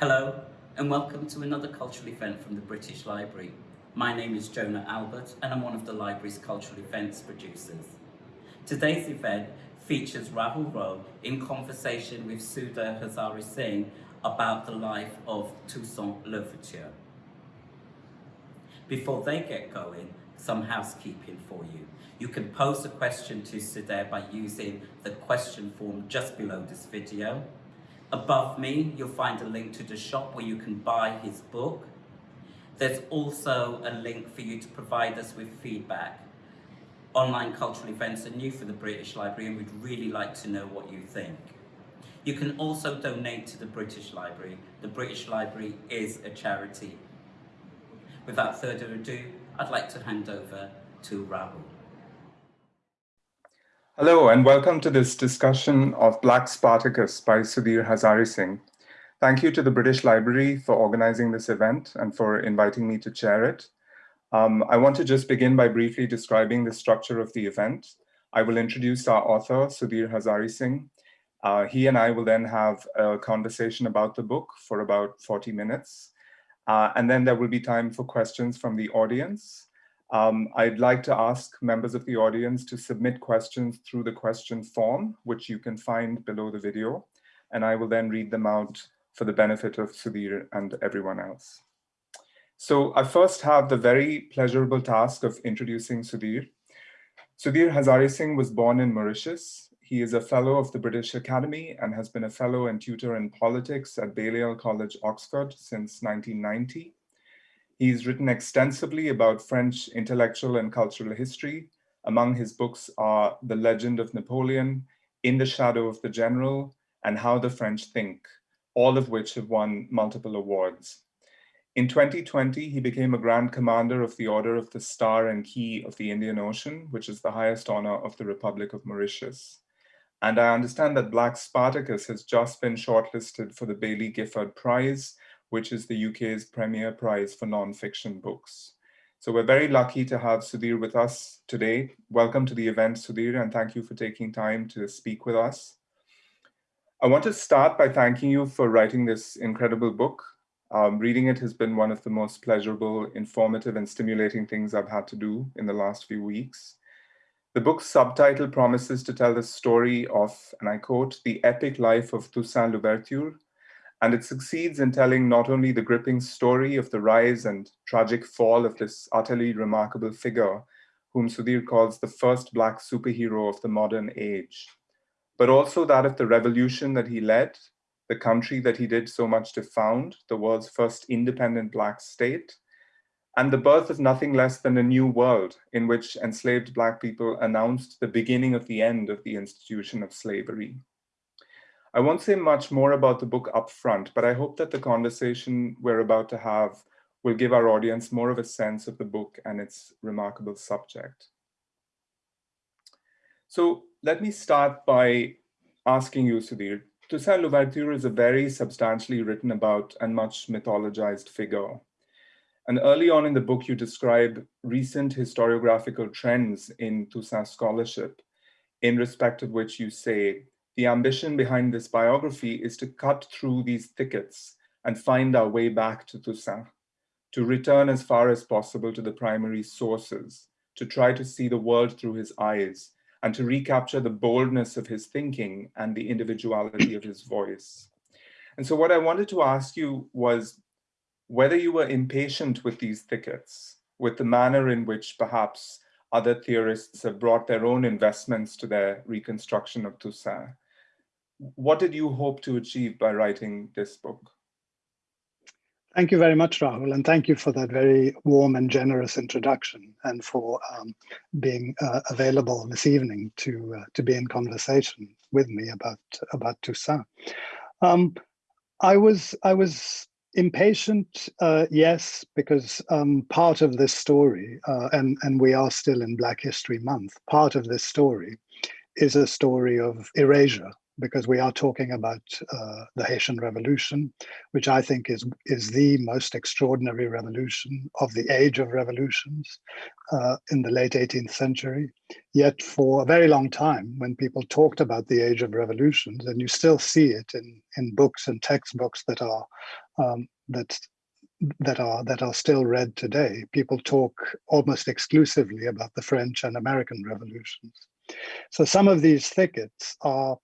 Hello and welcome to another cultural event from the British Library. My name is Jonah Albert and I'm one of the library's cultural events producers. Today's event features Rahul Rao in conversation with Sudhir Hazareesingh about the life of Toussaint Louverture. Before they get going, some housekeeping for you. You can pose a question to Sudha by using the question form just below this video. Above me, you'll find a link to the shop where you can buy his book. There's also a link for you to provide us with feedback. Online cultural events are new for the British Library and we'd really like to know what you think. You can also donate to the British Library. The British Library is a charity. Without further ado, I'd like to hand over to Rahul. Hello and welcome to this discussion of Black Spartacus by Sudhir Hazareesingh. Thank you to the British Library for organizing this event and for inviting me to chair it. Um, I want to just begin by briefly describing the structure of the event. I will introduce our author, Sudhir Hazareesingh. Uh, he and I will then have a conversation about the book for about 40 minutes. Uh, and then there will be time for questions from the audience. Um, I'd like to ask members of the audience to submit questions through the question form, which you can find below the video, and I will then read them out for the benefit of Sudhir and everyone else. So I first have the very pleasurable task of introducing Sudhir. Sudhir Hazareesingh was born in Mauritius. He is a fellow of the British Academy and has been a fellow and tutor in politics at Balliol College, Oxford since 1990. He's written extensively about French intellectual and cultural history. Among his books are The Legend of Napoleon, In the Shadow of the General, and How the French Think, all of which have won multiple awards. In 2020, he became a Grand Commander of the Order of the Star and Key of the Indian Ocean, which is the highest honor of the Republic of Mauritius. And I understand that Black Spartacus has just been shortlisted for the Baillie Gifford Prize, which is the UK's premier prize for non-fiction books. So we're very lucky to have Sudhir with us today. Welcome to the event, Sudhir, and thank you for taking time to speak with us. I want to start by thanking you for writing this incredible book. Um, reading it has been one of the most pleasurable, informative, and stimulating things I've had to do in the last few weeks. The book's subtitle promises to tell the story of, and I quote, the epic life of Toussaint Louverture, and it succeeds in telling not only the gripping story of the rise and tragic fall of this utterly remarkable figure, whom Sudhir calls the first Black superhero of the modern age, but also that of the revolution that he led, the country that he did so much to found, the world's first independent Black state, and the birth of nothing less than a new world in which enslaved Black people announced the beginning of the end of the institution of slavery. I won't say much more about the book up front, but I hope that the conversation we're about to have will give our audience more of a sense of the book and its remarkable subject. So let me start by asking you, Sudhir, Toussaint Louverture is a very substantially written about and much mythologized figure. And early on in the book, you describe recent historiographical trends in Toussaint scholarship, in respect of which you say, the ambition behind this biography is to cut through these thickets and find our way back to Toussaint, to return as far as possible to the primary sources, to try to see the world through his eyes, and to recapture the boldness of his thinking and the individuality of his voice. And so what I wanted to ask you was whether you were impatient with these thickets, with the manner in which perhaps other theorists have brought their own investments to their reconstruction of Toussaint, what did you hope to achieve by writing this book? Thank you very much, Rahul, and thank you for that very warm and generous introduction and for um, being uh, available this evening to uh, to be in conversation with me about about Toussaint. Um, I was I was impatient, uh, yes, because um, part of this story, uh, and and we are still in Black History Month. Part of this story is a story of erasure because we are talking about uh, the Haitian Revolution, which I think is is the most extraordinary revolution of the age of revolutions uh, in the late 18th century. Yet for a very long time, when people talked about the age of revolutions, and you still see it in in books and textbooks that are um, that that are that are still read today, people talk almost exclusively about the French and American revolutions. So some of these thickets are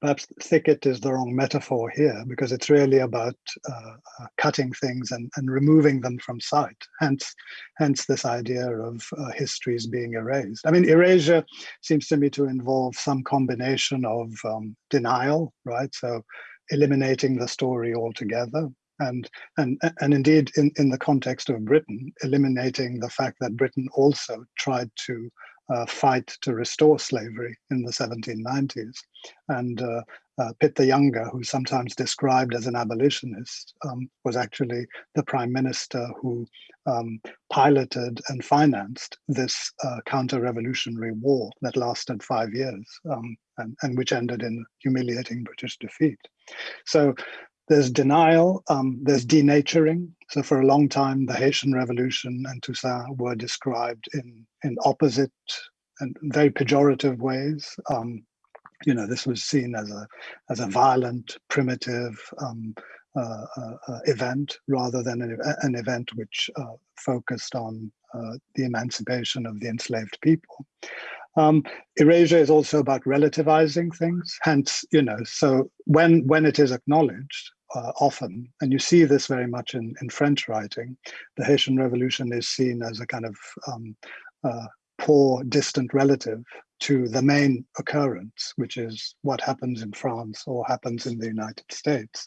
perhaps thicket is the wrong metaphor here because it's really about uh, uh, cutting things and, and removing them from sight. Hence, hence this idea of uh, histories being erased. I mean, erasure seems to me to involve some combination of um, denial, right? So eliminating the story altogether, and and and indeed in in the context of Britain, eliminating the fact that Britain also tried to uh, fight to restore slavery in the 1790s, and uh, uh, Pitt the Younger, who's sometimes described as an abolitionist, um, was actually the prime minister who um, piloted and financed this uh, counter-revolutionary war that lasted five years um, and, and which ended in humiliating British defeat. So there's denial, um, there's denaturing. So for a long time, the Haitian Revolution and Toussaint were described in, in opposite and very pejorative ways. Um, you know, this was seen as a, as a violent, primitive um, uh, uh, uh event rather than an, an event which uh, focused on uh, the emancipation of the enslaved people. Um, erasure is also about relativizing things. Hence, you know, so when when it is acknowledged, uh, often, and you see this very much in, in French writing, the Haitian Revolution is seen as a kind of um, uh, poor, distant relative to the main occurrence, which is what happens in France or happens in the United States.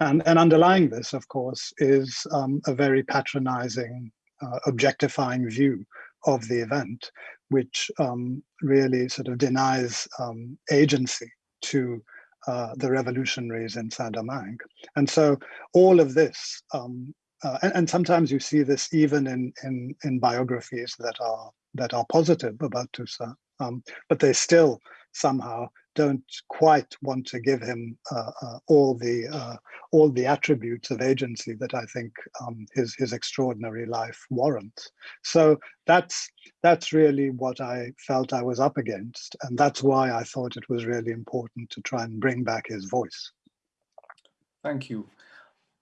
And, and underlying this, of course, is um, a very patronizing, uh, objectifying view of the event, which um, really sort of denies um, agency to uh, the revolutionaries in Saint-Domingue. And so all of this, um, uh, and, and, sometimes you see this even in, in, in biographies that are that are positive about Toussaint, um, but they still somehow don't quite want to give him uh, uh, all the uh, all the attributes of agency that I think um, his his extraordinary life warrants. So that's that's really what I felt I was up against, and that's why I thought it was really important to try and bring back his voice. Thank you.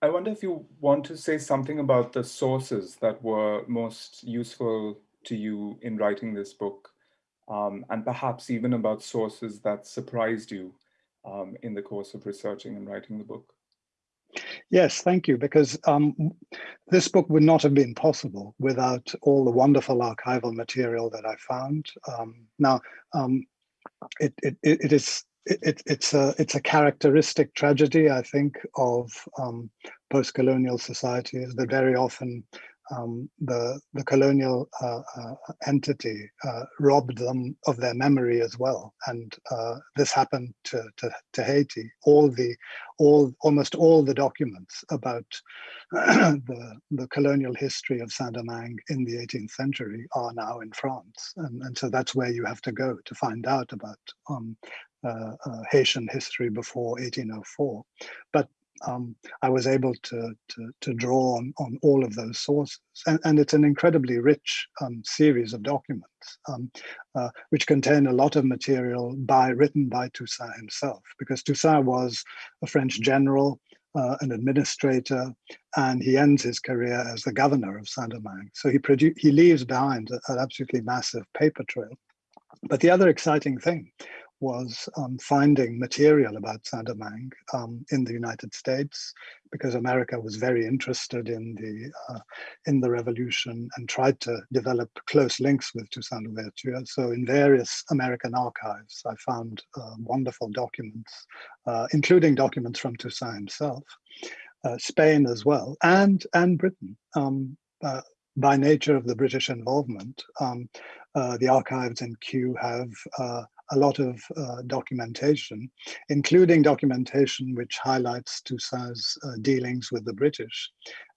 I wonder if you want to say something about the sources that were most useful to you in writing this book um, and perhaps even about sources that surprised you um, in the course of researching and writing the book. Yes, thank you, because um, this book would not have been possible without all the wonderful archival material that I found. Um, now, um, it, it, it is it, it's a it's a characteristic tragedy, I think, of um, post-colonial societies that very often um, the, the colonial uh, uh, entity uh, robbed them of their memory as well. And uh, this happened to, to, to, Haiti. All the, all, almost all the documents about the, the colonial history of Saint-Domingue in the 18th century are now in France. And, and so that's where you have to go to find out about um, uh, uh, Haitian history before 1804. But um, I was able to, to, to, draw on, on all of those sources. And, and it's an incredibly rich um, series of documents, um, uh, which contain a lot of material by written by Toussaint himself, because Toussaint was a French general, uh, an administrator, and he ends his career as the governor of Saint-Domingue. So he, he leaves behind an absolutely massive paper trail. But the other exciting thing was um, finding material about Saint-Domingue um, in the United States because America was very interested in the uh, in the revolution and tried to develop close links with Toussaint Louverture. So in various American archives, I found uh, wonderful documents, uh, including documents from Toussaint himself, uh, Spain as well, and and Britain. Um, uh, by nature of the British involvement, um, uh, the archives in Kew have a lot of uh, documentation, including documentation which highlights Toussaint's uh, dealings with the British.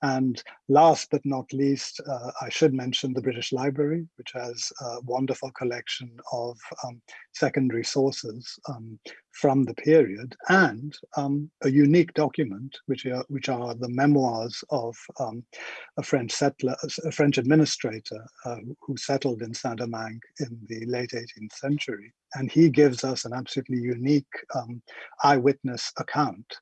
And last but not least, uh, I should mention the British Library, which has a wonderful collection of um, secondary sources um, from the period and um, a unique document, which are, which are the memoirs of um, a French settler, a French administrator uh, who settled in Saint-Domingue in the late 18th century. And he gives us an absolutely unique um, eyewitness account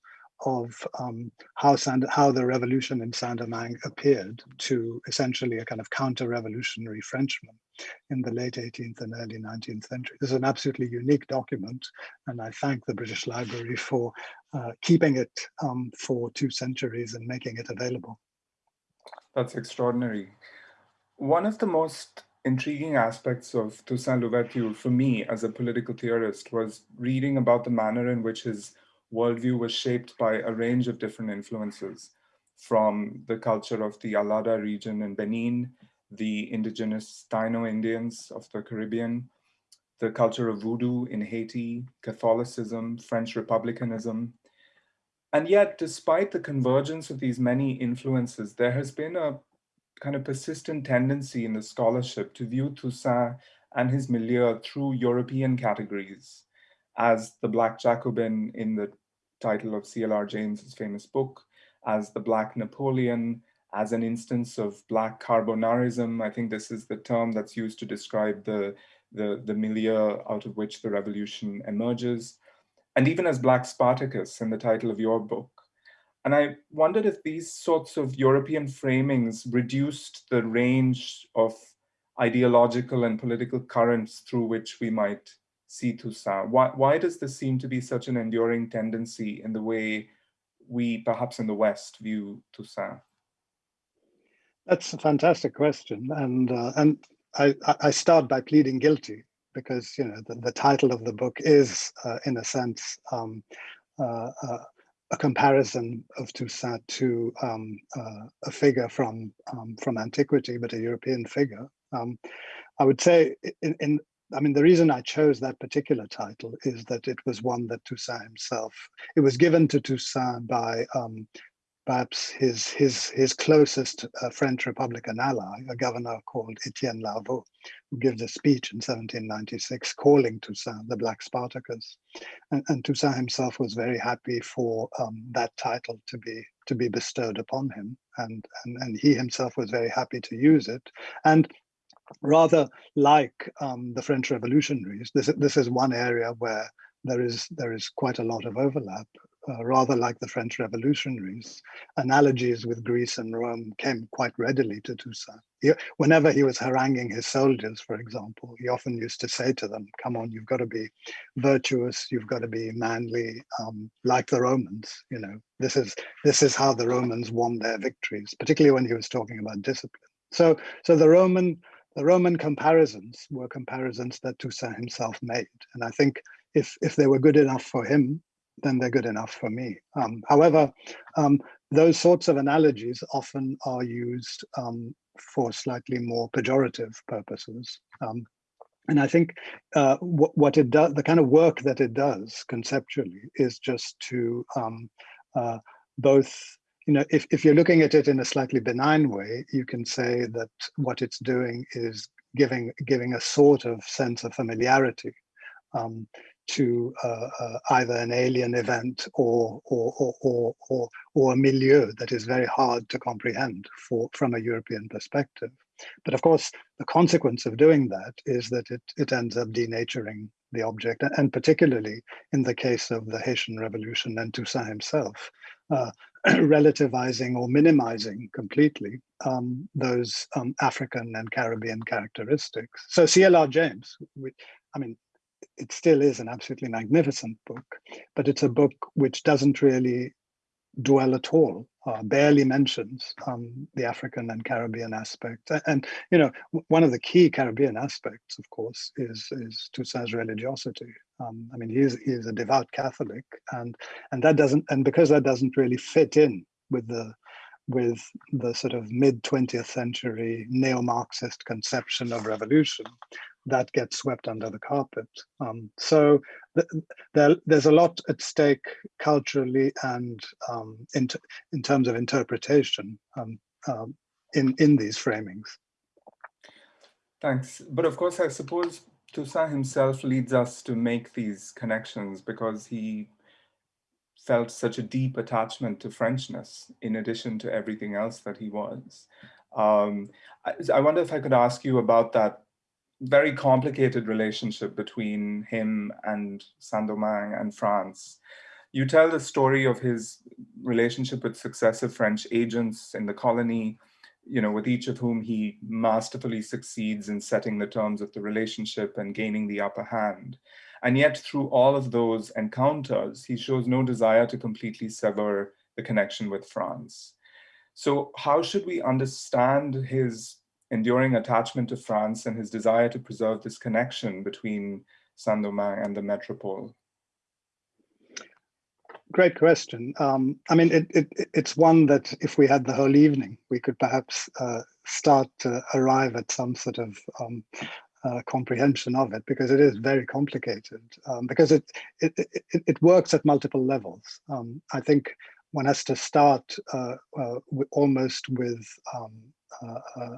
of um, how, Sand how the revolution in Saint-Domingue appeared to essentially a kind of counter-revolutionary Frenchman in the late 18th and early 19th century. This is an absolutely unique document, and I thank the British Library for uh, keeping it um, for two centuries and making it available. That's extraordinary. One of the most intriguing aspects of Toussaint Louverture for me as a political theorist was reading about the manner in which his worldview was shaped by a range of different influences from the culture of the Allada region in Benin, the indigenous Taino Indians of the Caribbean, the culture of voodoo in Haiti, Catholicism, French republicanism. And yet, despite the convergence of these many influences, there has been a kind of persistent tendency in the scholarship to view Toussaint and his milieu through European categories as the Black Jacobin in the title of C.L.R. James's famous book, as the Black Napoleon, as an instance of Black carbonarism. I think this is the term that's used to describe the, the, the milieu out of which the revolution emerges, and even as Black Spartacus in the title of your book. And I wondered if these sorts of European framings reduced the range of ideological and political currents through which we might Toussaint? Why, why does this seem to be such an enduring tendency in the way we, perhaps in the West, view Toussaint? That's a fantastic question, and uh, and I, I start by pleading guilty because you know the, the title of the book is, uh, in a sense, um, uh, uh a comparison of Toussaint to um, uh, a figure from um, from antiquity, but a European figure. Um, I would say in, in I mean, the reason I chose that particular title is that it was one that Toussaint himself, it was given to Toussaint by um, perhaps his his his closest uh, French Republican ally, a governor called Etienne Laveaux, who gives a speech in 1796 calling Toussaint the Black Spartacus, and, and Toussaint himself was very happy for um, that title to be to be bestowed upon him, and, and and he himself was very happy to use it, and rather like um, the French revolutionaries, this, this is one area where there is, there is quite a lot of overlap. Uh, rather like the French revolutionaries, analogies with Greece and Rome came quite readily to Toussaint. He, whenever he was haranguing his soldiers, for example, he often used to say to them, come on, you've got to be virtuous, you've got to be manly, um, like the Romans, you know, this is, this is how the Romans won their victories, particularly when he was talking about discipline. So, so the Roman the Roman comparisons were comparisons that Toussaint himself made. And I think if, if they were good enough for him, then they're good enough for me. Um, however, um, those sorts of analogies often are used um, for slightly more pejorative purposes. Um, and I think uh, what, what, it does, the kind of work that it does conceptually is just to um, uh, both you know, if, if you're looking at it in a slightly benign way, you can say that what it's doing is giving giving a sort of sense of familiarity um, to uh, uh, either an alien event or or, or or, or or a milieu that is very hard to comprehend for from a European perspective. But of course, the consequence of doing that is that it, it ends up denaturing the object, and particularly in the case of the Haitian Revolution and Toussaint himself, uh, relativizing or minimizing completely um, those um, African and Caribbean characteristics. So CLR James, we, I mean, it still is an absolutely magnificent book, but it's a book which doesn't really dwell at all, uh, barely mentions um, the African and Caribbean aspect. And, you know, one of the key Caribbean aspects, of course, is, is Toussaint's religiosity. Um, I mean, he is, he is a devout Catholic and, and that doesn't, and because that doesn't really fit in with the, with the sort of mid 20th century neo-Marxist conception of revolution, that gets swept under the carpet. Um, so th there, there's a lot at stake culturally and um, in, in terms of interpretation um, um, in, in these framings. Thanks. But of course, I suppose Toussaint himself leads us to make these connections because he felt such a deep attachment to Frenchness in addition to everything else that he was. Um, I, I, wonder if I could ask you about that very complicated relationship between him and Saint-Domingue and France. You tell the story of his relationship with successive French agents in the colony, you know, with each of whom he masterfully succeeds in setting the terms of the relationship and gaining the upper hand. And yet through all of those encounters, he shows no desire to completely sever the connection with France. So how should we understand his enduring attachment to France and his desire to preserve this connection between Saint-Domingue and the metropole? Great question. Um, I mean, it, it, it's one that if we had the whole evening, we could perhaps uh, start to arrive at some sort of um, uh, comprehension of it because it is very complicated um, because it, it, it, it, works at multiple levels. Um, I think one has to start uh, uh, almost with um, uh, uh,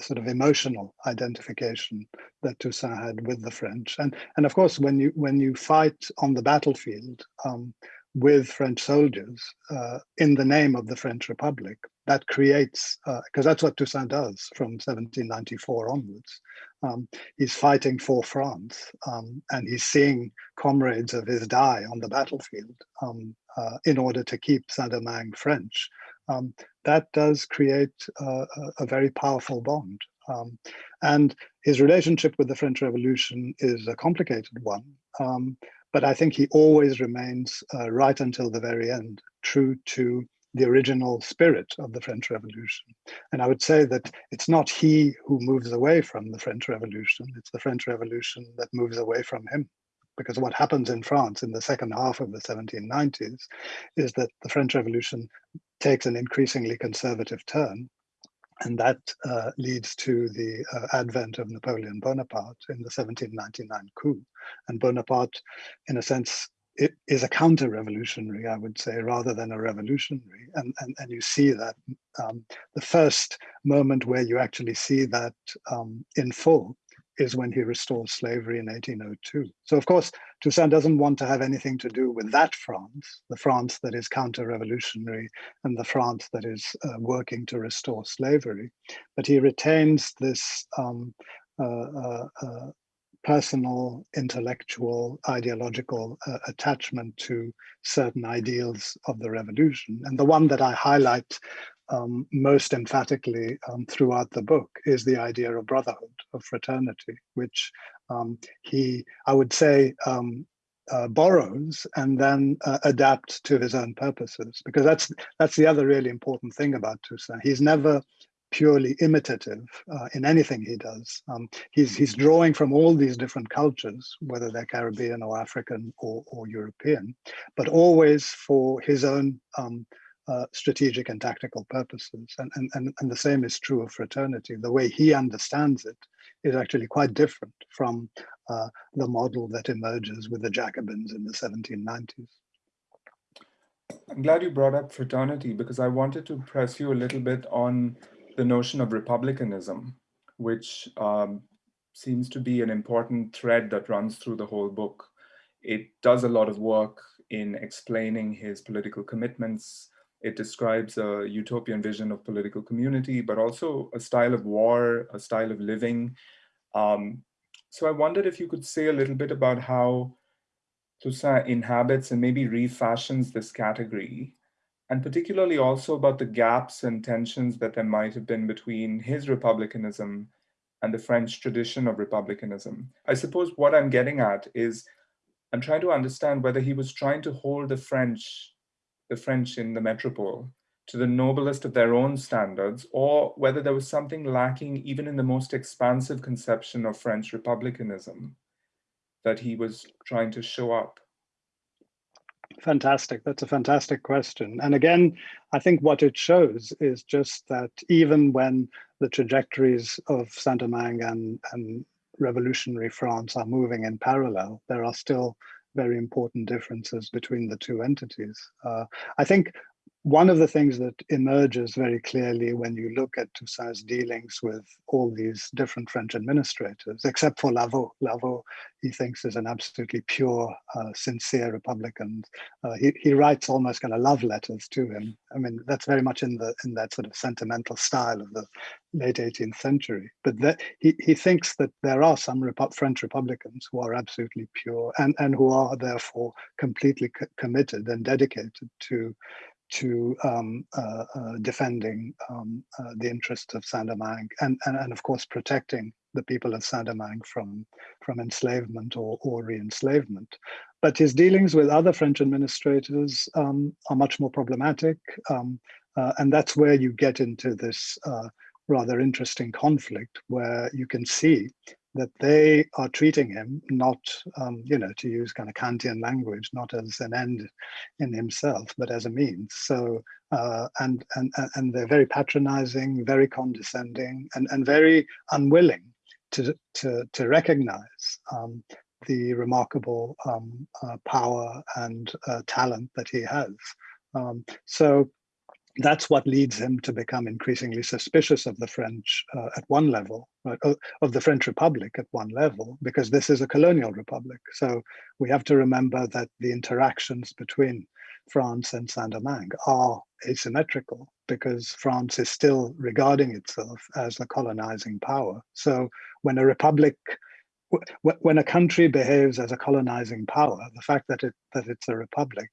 sort of emotional identification that Toussaint had with the French. And, and of course, when you, when you fight on the battlefield um, with French soldiers uh, in the name of the French Republic, that creates, because uh, that's what Toussaint does from 1794 onwards. Um, he's fighting for France um, and he's seeing comrades of his die on the battlefield um, uh, in order to keep Saint-Domingue French. Um, that does create a, very powerful bond. Um, and his relationship with the French Revolution is a complicated one. Um, but I think he always remains uh, right until the very end, true to the original spirit of the French Revolution. And I would say that it's not he who moves away from the French Revolution, it's the French Revolution that moves away from him. Because what happens in France in the second half of the 1790s is that the French Revolution takes an increasingly conservative turn. And that uh, leads to the uh, advent of Napoleon Bonaparte in the 1799 coup. And Bonaparte, in a sense, is a counter-revolutionary, I would say, rather than a revolutionary. And, and, and you see that um, the first moment where you actually see that um, in full is when he restores slavery in 1802. So of course, Toussaint doesn't want to have anything to do with that France, the France that is counter-revolutionary and the France that is uh, working to restore slavery. But he retains this um, uh, uh, uh personal, intellectual, ideological uh, attachment to certain ideals of the revolution. And the one that I highlight um, most emphatically um, throughout the book is the idea of brotherhood, of fraternity, which um, he, I would say, um, uh, borrows and then uh, adapts to his own purposes, because that's that's the other really important thing about Toussaint. He's never purely imitative uh, in anything he does. Um, he's, he's drawing from all these different cultures, whether they're Caribbean or African or, or European, but always for his own um, uh, strategic and tactical purposes. And, and, and, and the same is true of fraternity. The way he understands it is actually quite different from uh, the model that emerges with the Jacobins in the 1790s. I'm glad you brought up fraternity because I wanted to press you a little bit on the notion of republicanism, which um, seems to be an important thread that runs through the whole book. It does a lot of work in explaining his political commitments. It describes a utopian vision of political community, but also a style of war, a style of living. Um, so I wondered if you could say a little bit about how Toussaint inhabits and maybe refashions this category and particularly also about the gaps and tensions that there might have been between his republicanism and the French tradition of republicanism. I suppose what I'm getting at is I'm trying to understand whether he was trying to hold the French, the French in the metropole to the noblest of their own standards, or whether there was something lacking even in the most expansive conception of French republicanism that he was trying to show up. Fantastic. That's a fantastic question. And again, I think what it shows is just that even when the trajectories of Saint-Domingue and, and revolutionary France are moving in parallel, there are still very important differences between the two entities. Uh, I think one of the things that emerges very clearly when you look at Toussaint's dealings with all these different French administrators, except for Laveaux. Laveaux, he thinks, is an absolutely pure, uh, sincere Republican. Uh, he, he writes almost kind of love letters to him. I mean, that's very much in the in that sort of sentimental style of the late 18th century. But that, he, he thinks that there are some French Republicans who are absolutely pure and, and who are therefore completely committed and dedicated to to um, uh, uh, defending um, uh, the interests of Saint-Domingue and, and, and of course protecting the people of Saint-Domingue from, from enslavement or, or re-enslavement. But his dealings with other French administrators um, are much more problematic. Um, uh, and that's where you get into this uh, rather interesting conflict where you can see that they are treating him not, um, you know, to use kind of Kantian language, not as an end in himself, but as a means. So, uh, and, and, and they're very patronizing, very condescending, and, and very unwilling to, to, to recognize um, the remarkable um, uh, power and uh, talent that he has. Um, so that's what leads him to become increasingly suspicious of the French uh, at one level, right, of the French Republic at one level, because this is a colonial republic. So we have to remember that the interactions between France and Saint-Domingue are asymmetrical because France is still regarding itself as the colonizing power. So when a republic when a country behaves as a colonizing power, the fact that it that it's a republic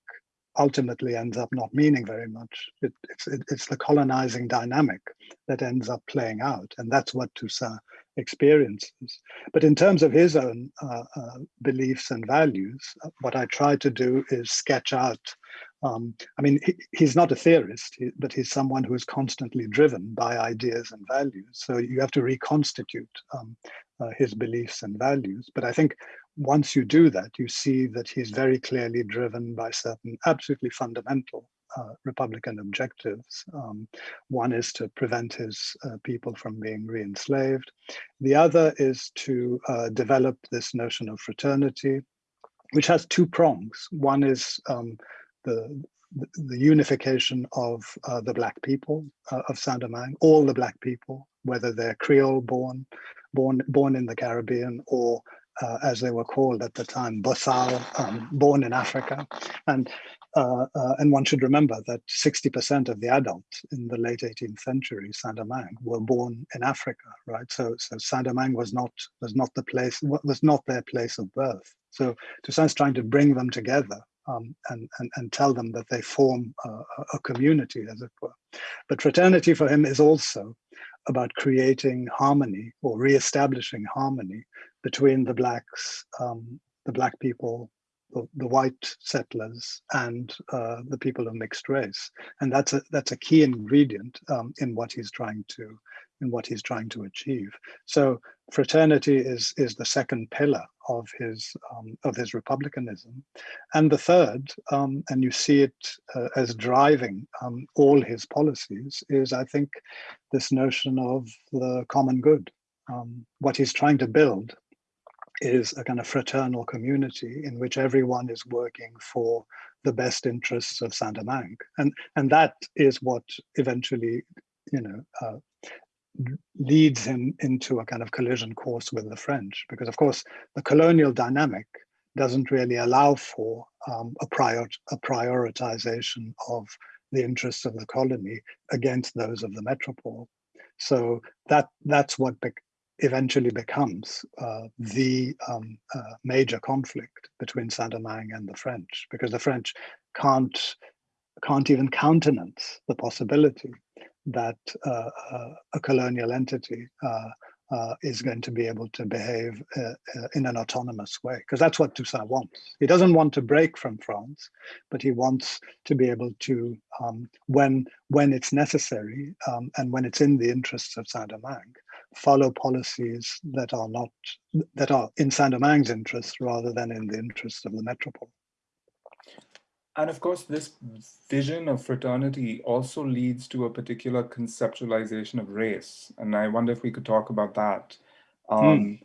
ultimately ends up not meaning very much. It, it's, it, it's the colonizing dynamic that ends up playing out, and that's what Toussaint experiences. But in terms of his own uh, uh, beliefs and values, uh, what I try to do is sketch out. Um, I mean, he, he's not a theorist, but he's someone who is constantly driven by ideas and values. So you have to reconstitute um, uh, his beliefs and values. But I think once you do that, you see that he's very clearly driven by certain absolutely fundamental uh, Republican objectives. Um, one is to prevent his uh, people from being re-enslaved. The other is to uh, develop this notion of fraternity, which has two prongs. One is um, the, the unification of uh, the Black people uh, of Saint-Domingue, all the Black people, whether they're Creole born, born, born in the Caribbean or uh, as they were called at the time, Bossale, um, born in Africa. And, uh, uh, and one should remember that 60% of the adults in the late 18th century, Saint-Domingue, were born in Africa, right? So, so Saint-Domingue was not, was not the place, was not their place of birth. So Toussaint's trying to bring them together um, and, and, and tell them that they form a, a community, as it were. But fraternity for him is also about creating harmony or re-establishing harmony between the blacks, um, the black people, the, the white settlers, and uh, the people of mixed race. And that's a that's a key ingredient um, in what he's trying to in what he's trying to achieve. So fraternity is is the second pillar of his um, of his republicanism, and the third, um, and you see it uh, as driving um, all his policies, is I think this notion of the common good. Um, what he's trying to build is a kind of fraternal community in which everyone is working for the best interests of Saint-Domingue. And, and that is what eventually, you know, uh, leads him into a kind of collision course with the French, because of course the colonial dynamic doesn't really allow for um, a, prior, a prioritization of the interests of the colony against those of the metropole. So that that's what eventually becomes uh, the um, uh, major conflict between Saint-Domingue and the French, because the French can't can't even countenance the possibility that uh, uh a colonial entity uh, uh, is going to be able to behave in an autonomous way, because that's what Toussaint wants. He doesn't want to break from France, but he wants to be able to, um, when when it's necessary um, and when it's in the interests of Saint-Domingue, follow policies that are not that are in Saint-Domingue's interest rather than in the interest of the metropole. And of course, this vision of fraternity also leads to a particular conceptualization of race. And I wonder if we could talk about that. Hmm. Um.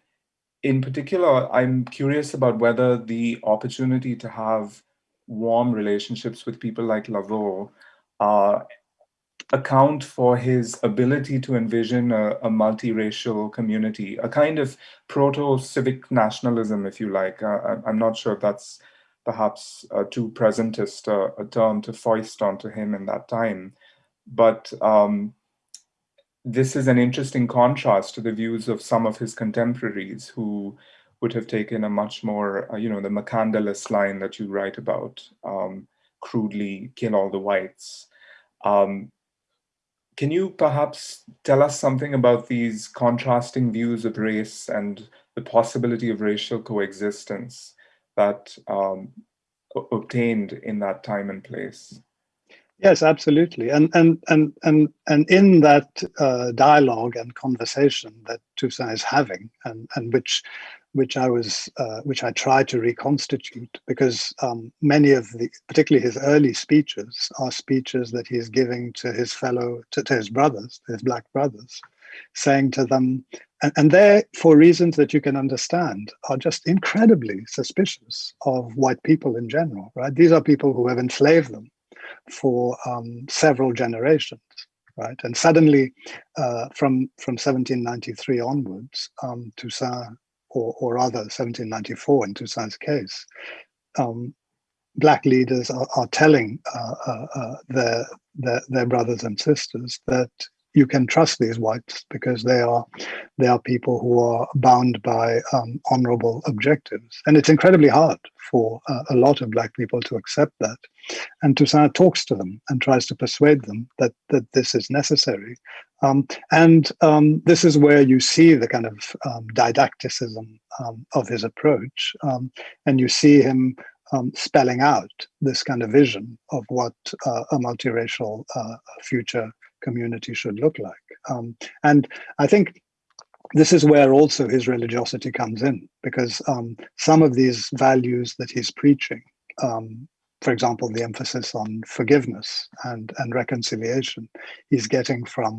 In particular, I'm curious about whether the opportunity to have warm relationships with people like Laveaux uh, account for his ability to envision a, a multiracial community, a kind of proto-civic nationalism, if you like. Uh, I'm not sure if that's perhaps uh, too presentist uh, a term to foist onto him in that time. But um, this is an interesting contrast to the views of some of his contemporaries who would have taken a much more, uh, you know, the Makandal line that you write about, um, crudely kill all the whites. Um, can you perhaps tell us something about these contrasting views of race and the possibility of racial coexistence that um, obtained in that time and place? Yes, absolutely, and and and and and in that uh, dialogue and conversation that Toussaint is having, and and which which I was, uh, which I tried to reconstitute because um, many of the, particularly his early speeches, are speeches that he is giving to his fellow, to, to his brothers, his black brothers, saying to them, and, and they, for reasons that you can understand, are just incredibly suspicious of white people in general, right? These are people who have enslaved them for um, several generations right? And suddenly, uh, from from 1793 onwards, um, Toussaint or, or rather 1794 in Toussaint's case, um, black leaders are, are telling uh, uh, uh, their, their, their brothers and sisters that you can trust these whites because they are they are people who are bound by um, honorable objectives, and it's incredibly hard for uh, a lot of black people to accept that. And Toussaint talks to them and tries to persuade them that that this is necessary, um, and um, this is where you see the kind of um, didacticism um, of his approach, um, and you see him um, spelling out this kind of vision of what uh, a multiracial uh, future community should look like. Um, and I think this is where also his religiosity comes in, because um, some of these values that he's preaching, um, for example, the emphasis on forgiveness and, and reconciliation, he's getting from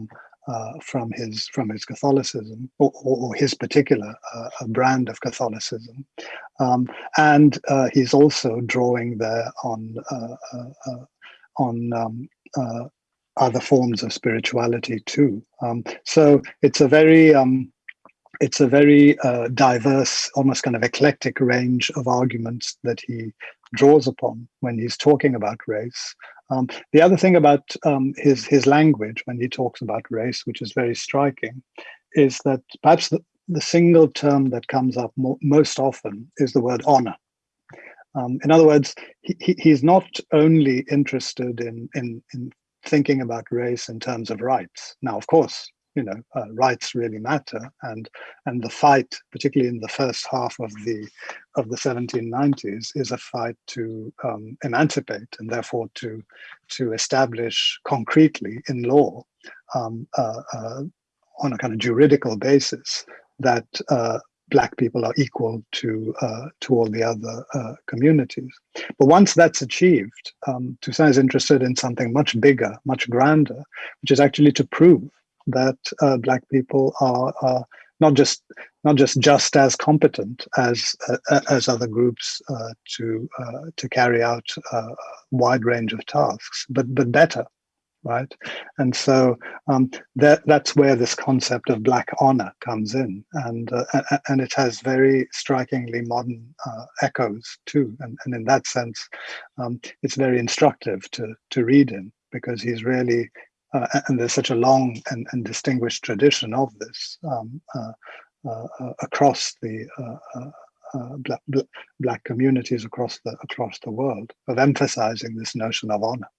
uh, from his from his Catholicism or, or his particular uh, brand of Catholicism, um, and uh, he's also drawing there on uh, uh, uh, on um, other forms of spirituality too. Um, so it's a very um, it's a very uh, diverse, almost kind of eclectic range of arguments that he draws upon when he's talking about race. Um, the other thing about um, his his language when he talks about race, which is very striking, is that perhaps the, the single term that comes up mo most often is the word honor. Um, in other words, he, he's not only interested in, in, in thinking about race in terms of rights. Now, of course, you know, uh, rights really matter, and and the fight, particularly in the first half of the of the 1790s, is a fight to um, emancipate and therefore to to establish concretely in law um, uh, uh, on a kind of juridical basis that uh, black people are equal to uh, to all the other uh, communities. But once that's achieved, um, Toussaint is interested in something much bigger, much grander, which is actually to prove that uh, black people are, are, not just not just just as competent as uh, as other groups uh, to uh, to carry out a wide range of tasks, but but better right? And so um, that that's where this concept of black honor comes in, and uh, and it has very strikingly modern uh, echoes too. And, and in that sense, um, it's very instructive to to read him because he's really uh, and there's such a long and, and distinguished tradition of this um, uh, uh, uh, across the black, black communities across the across the world of emphasizing this notion of honor.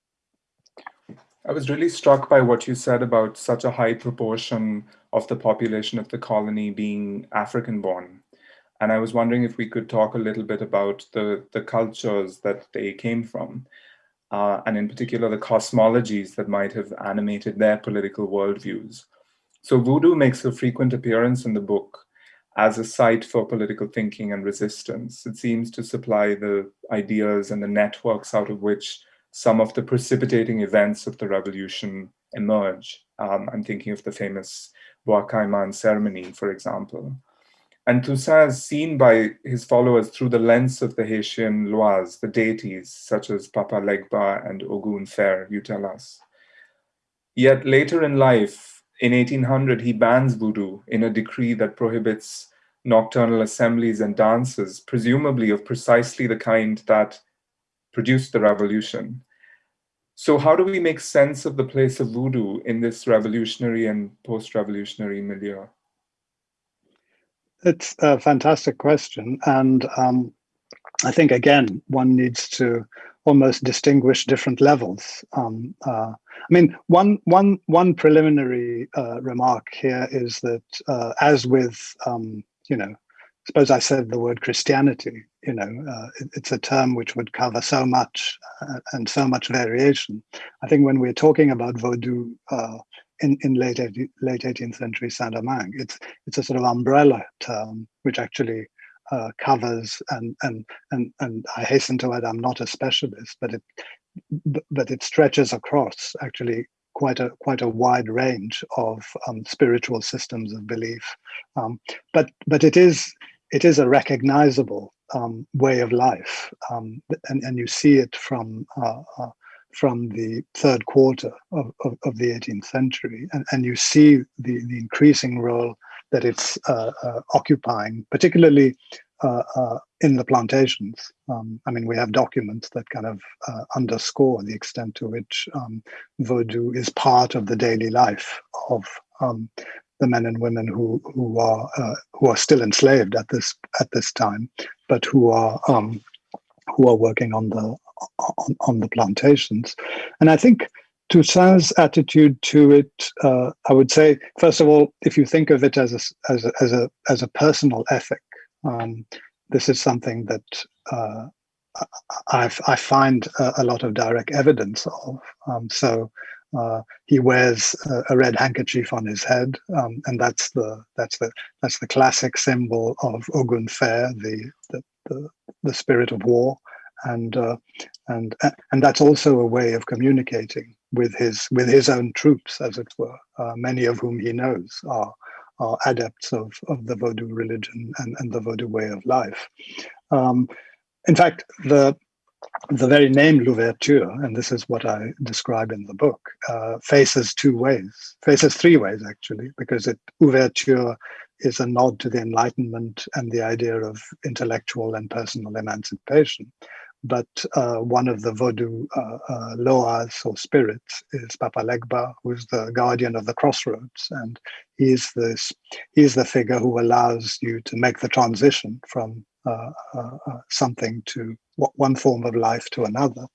I was really struck by what you said about such a high proportion of the population of the colony being African born. And I was wondering if we could talk a little bit about the, the cultures that they came from, uh, and in particular the cosmologies that might have animated their political worldviews. So voodoo makes a frequent appearance in the book as a site for political thinking and resistance. It seems to supply the ideas and the networks out of which some of the precipitating events of the revolution emerge. Um, I'm thinking of the famous Bois ceremony, for example. and Toussaint is seen by his followers through the lens of the Haitian Loas, the deities such as Papa Legba and Ogun Fer, you tell us. Yet later in life, in 1800, he bans voodoo in a decree that prohibits nocturnal assemblies and dances, presumably of precisely the kind that produced the revolution. So how do we make sense of the place of voodoo in this revolutionary and post-revolutionary milieu? It's a fantastic question. And um, I think, again, one needs to almost distinguish different levels. Um, uh, I mean, one, one, one preliminary uh, remark here is that uh, as with, um, you know, suppose I said the word Christianity, you know, uh, it, it's a term which would cover so much uh, and so much variation. I think when we're talking about Vodou uh, in, in late, late 18th century Saint-Domingue, it's, it's a sort of umbrella term which actually uh, covers and and and and I hasten to add I'm not a specialist, but it but it stretches across actually quite a quite a wide range of um, spiritual systems of belief. Um, but but it is it is a recognizable um, way of life, um, and and you see it from. Uh, uh, from the third quarter of, of, of, the 18th century, and, and you see the, the increasing role that it's uh, uh, occupying, particularly uh, uh, in the plantations. Um, I mean, we have documents that kind of underscore the extent to which um, Vodou is part of the daily life of um, the men and women who who are uh, who are still enslaved at this at this time, but who are um, who are working on the on, on the plantations. And I think Toussaint's attitude to it, uh, I would say, first of all, if you think of it as a, as a, as a, as a personal ethic, um, this is something that uh, i I find a, a, lot of direct evidence of. Um, so uh, he wears a, a, red handkerchief on his head, um, and that's the that's the that's the classic symbol of Ogun Fer, the, the the, the spirit of war, and uh, and and that's also a way of communicating with his with his own troops, as it were, uh, many of whom he knows are are adepts of, of the Vodou religion and, and the Vodou way of life. Um, in fact, the the very name Louverture, and this is what I describe in the book, uh, faces two ways, faces three ways actually, because it ouverture is a nod to the Enlightenment and the idea of intellectual and personal emancipation. But uh, one of the Vodou uh, uh, loas or spirits is Papa Legba, who's the guardian of the crossroads, and he's this he's the figure who allows you to make the transition from something to one form of life to another.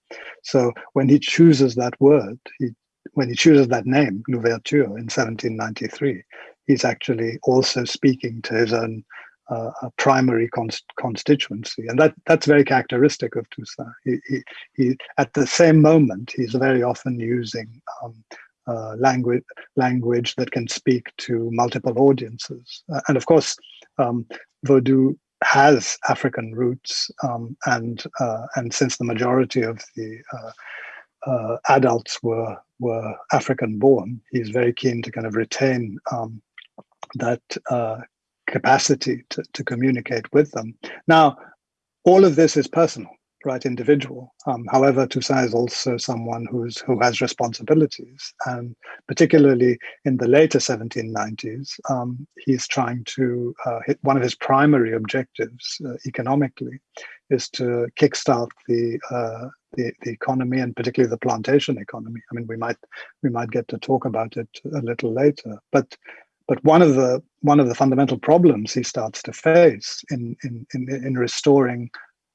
So when he chooses that word, he when he chooses that name, Louverture, in 1793, he's actually also speaking to his own uh, primary const constituency, and that that's very characteristic of Toussaint. He, he, he, at the same moment, he's very often using um, uh, language language that can speak to multiple audiences, uh, and of course, um, Vodou has African roots, um, and uh, and since the majority of the uh, uh, adults were were African born, he's very keen to kind of retain um, that uh, capacity to, to communicate with them. Now, all of this is personal, right, individual. Um, however, Toussaint is also someone who's who has responsibilities, and particularly in the later 1790s, um, he's trying to uh, hit one of his primary objectives uh, economically is to kickstart the, uh, the the economy and particularly the plantation economy. I mean, we might we might get to talk about it a little later, but but one of the one of the fundamental problems he starts to face in in in, in restoring,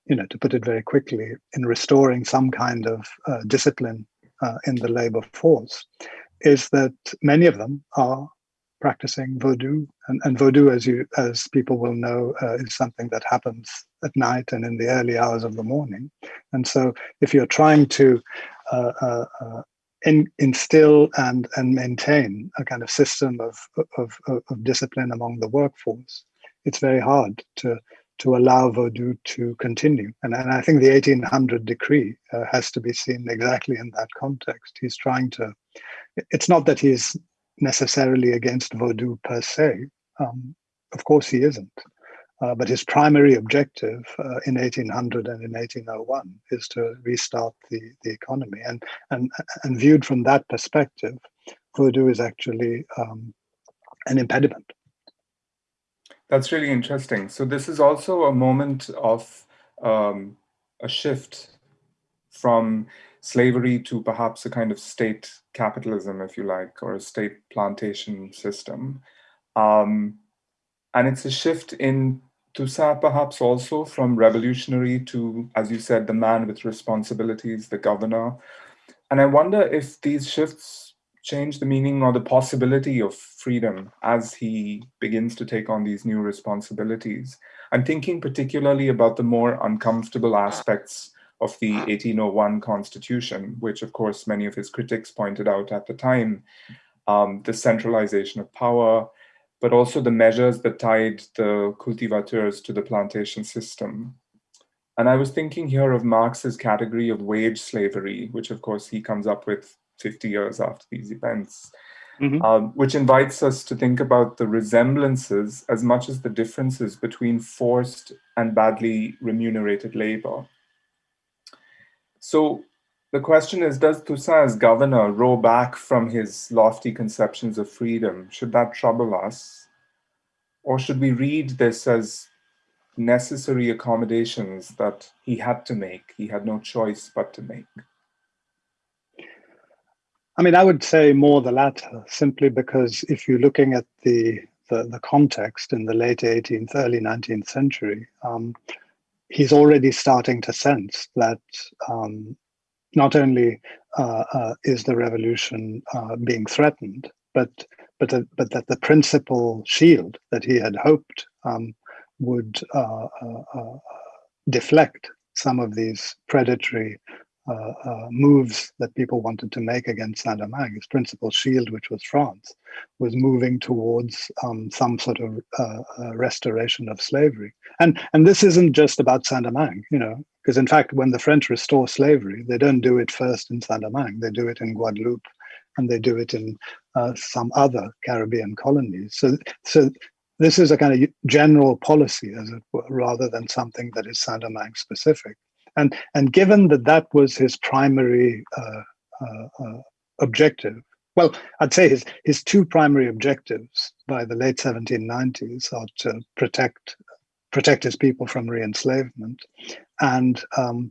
you know, to put it very quickly, in restoring some kind of uh, discipline uh, in the labor force, is that many of them are practicing voodoo, and, and Vodou, as you as people will know, uh, is something that happens at night and in the early hours of the morning. And so, if you're trying to uh, uh, uh in, instill and and maintain a kind of system of, of, of discipline among the workforce, it's very hard to to allow Vodou to continue. And, and I think the 1800 decree uh, has to be seen exactly in that context. He's trying to, it's not that he's necessarily against Vodou per se. Um, of course he isn't. Uh, but his primary objective uh, in 1800 and in 1801 is to restart the, the economy. And, and, and viewed from that perspective, Vodou is actually um, an impediment. That's really interesting. So this is also a moment of um, a shift from slavery to perhaps a kind of state capitalism, if you like, or a state plantation system. Um, and it's a shift in Toussaint perhaps also from revolutionary to, as you said, the man with responsibilities, the governor. And I wonder if these shifts change the meaning or the possibility of freedom as he begins to take on these new responsibilities. I'm thinking particularly about the more uncomfortable aspects of the 1801 constitution, which of course many of his critics pointed out at the time, um, the centralization of power, but also the measures that tied the cultivateurs to the plantation system. And I was thinking here of Marx's category of wage slavery, which of course he comes up with 50 years after these events, mm -hmm. um, which invites us to think about the resemblances as much as the differences between forced and badly remunerated labor. So the question is, does Toussaint as governor row back from his lofty conceptions of freedom? Should that trouble us? Or should we read this as necessary accommodations that he had to make, he had no choice but to make? I mean, I would say more the latter, simply because if you're looking at the the, the context in the late 18th, early 19th century, um, he's already starting to sense that um, not only uh, uh, is the revolution uh, being threatened, but but uh, but that the principal shield that he had hoped um, would uh, uh, deflect some of these predatory moves that people wanted to make against Saint-Domingue, his principal shield, which was France, was moving towards um, some sort of uh, uh, restoration of slavery. And, and this isn't just about Saint-Domingue, you know, because in fact, when the French restore slavery, they don't do it first in Saint-Domingue, they do it in Guadeloupe, and they do it in uh, some other Caribbean colonies. So, so this is a kind of general policy, as it were, rather than something that is Saint-Domingue specific. And, and given that that was his primary uh, uh, uh, objective, well, I'd say his, his two primary objectives by the late 1790s are to protect, protect his people from re-enslavement and um,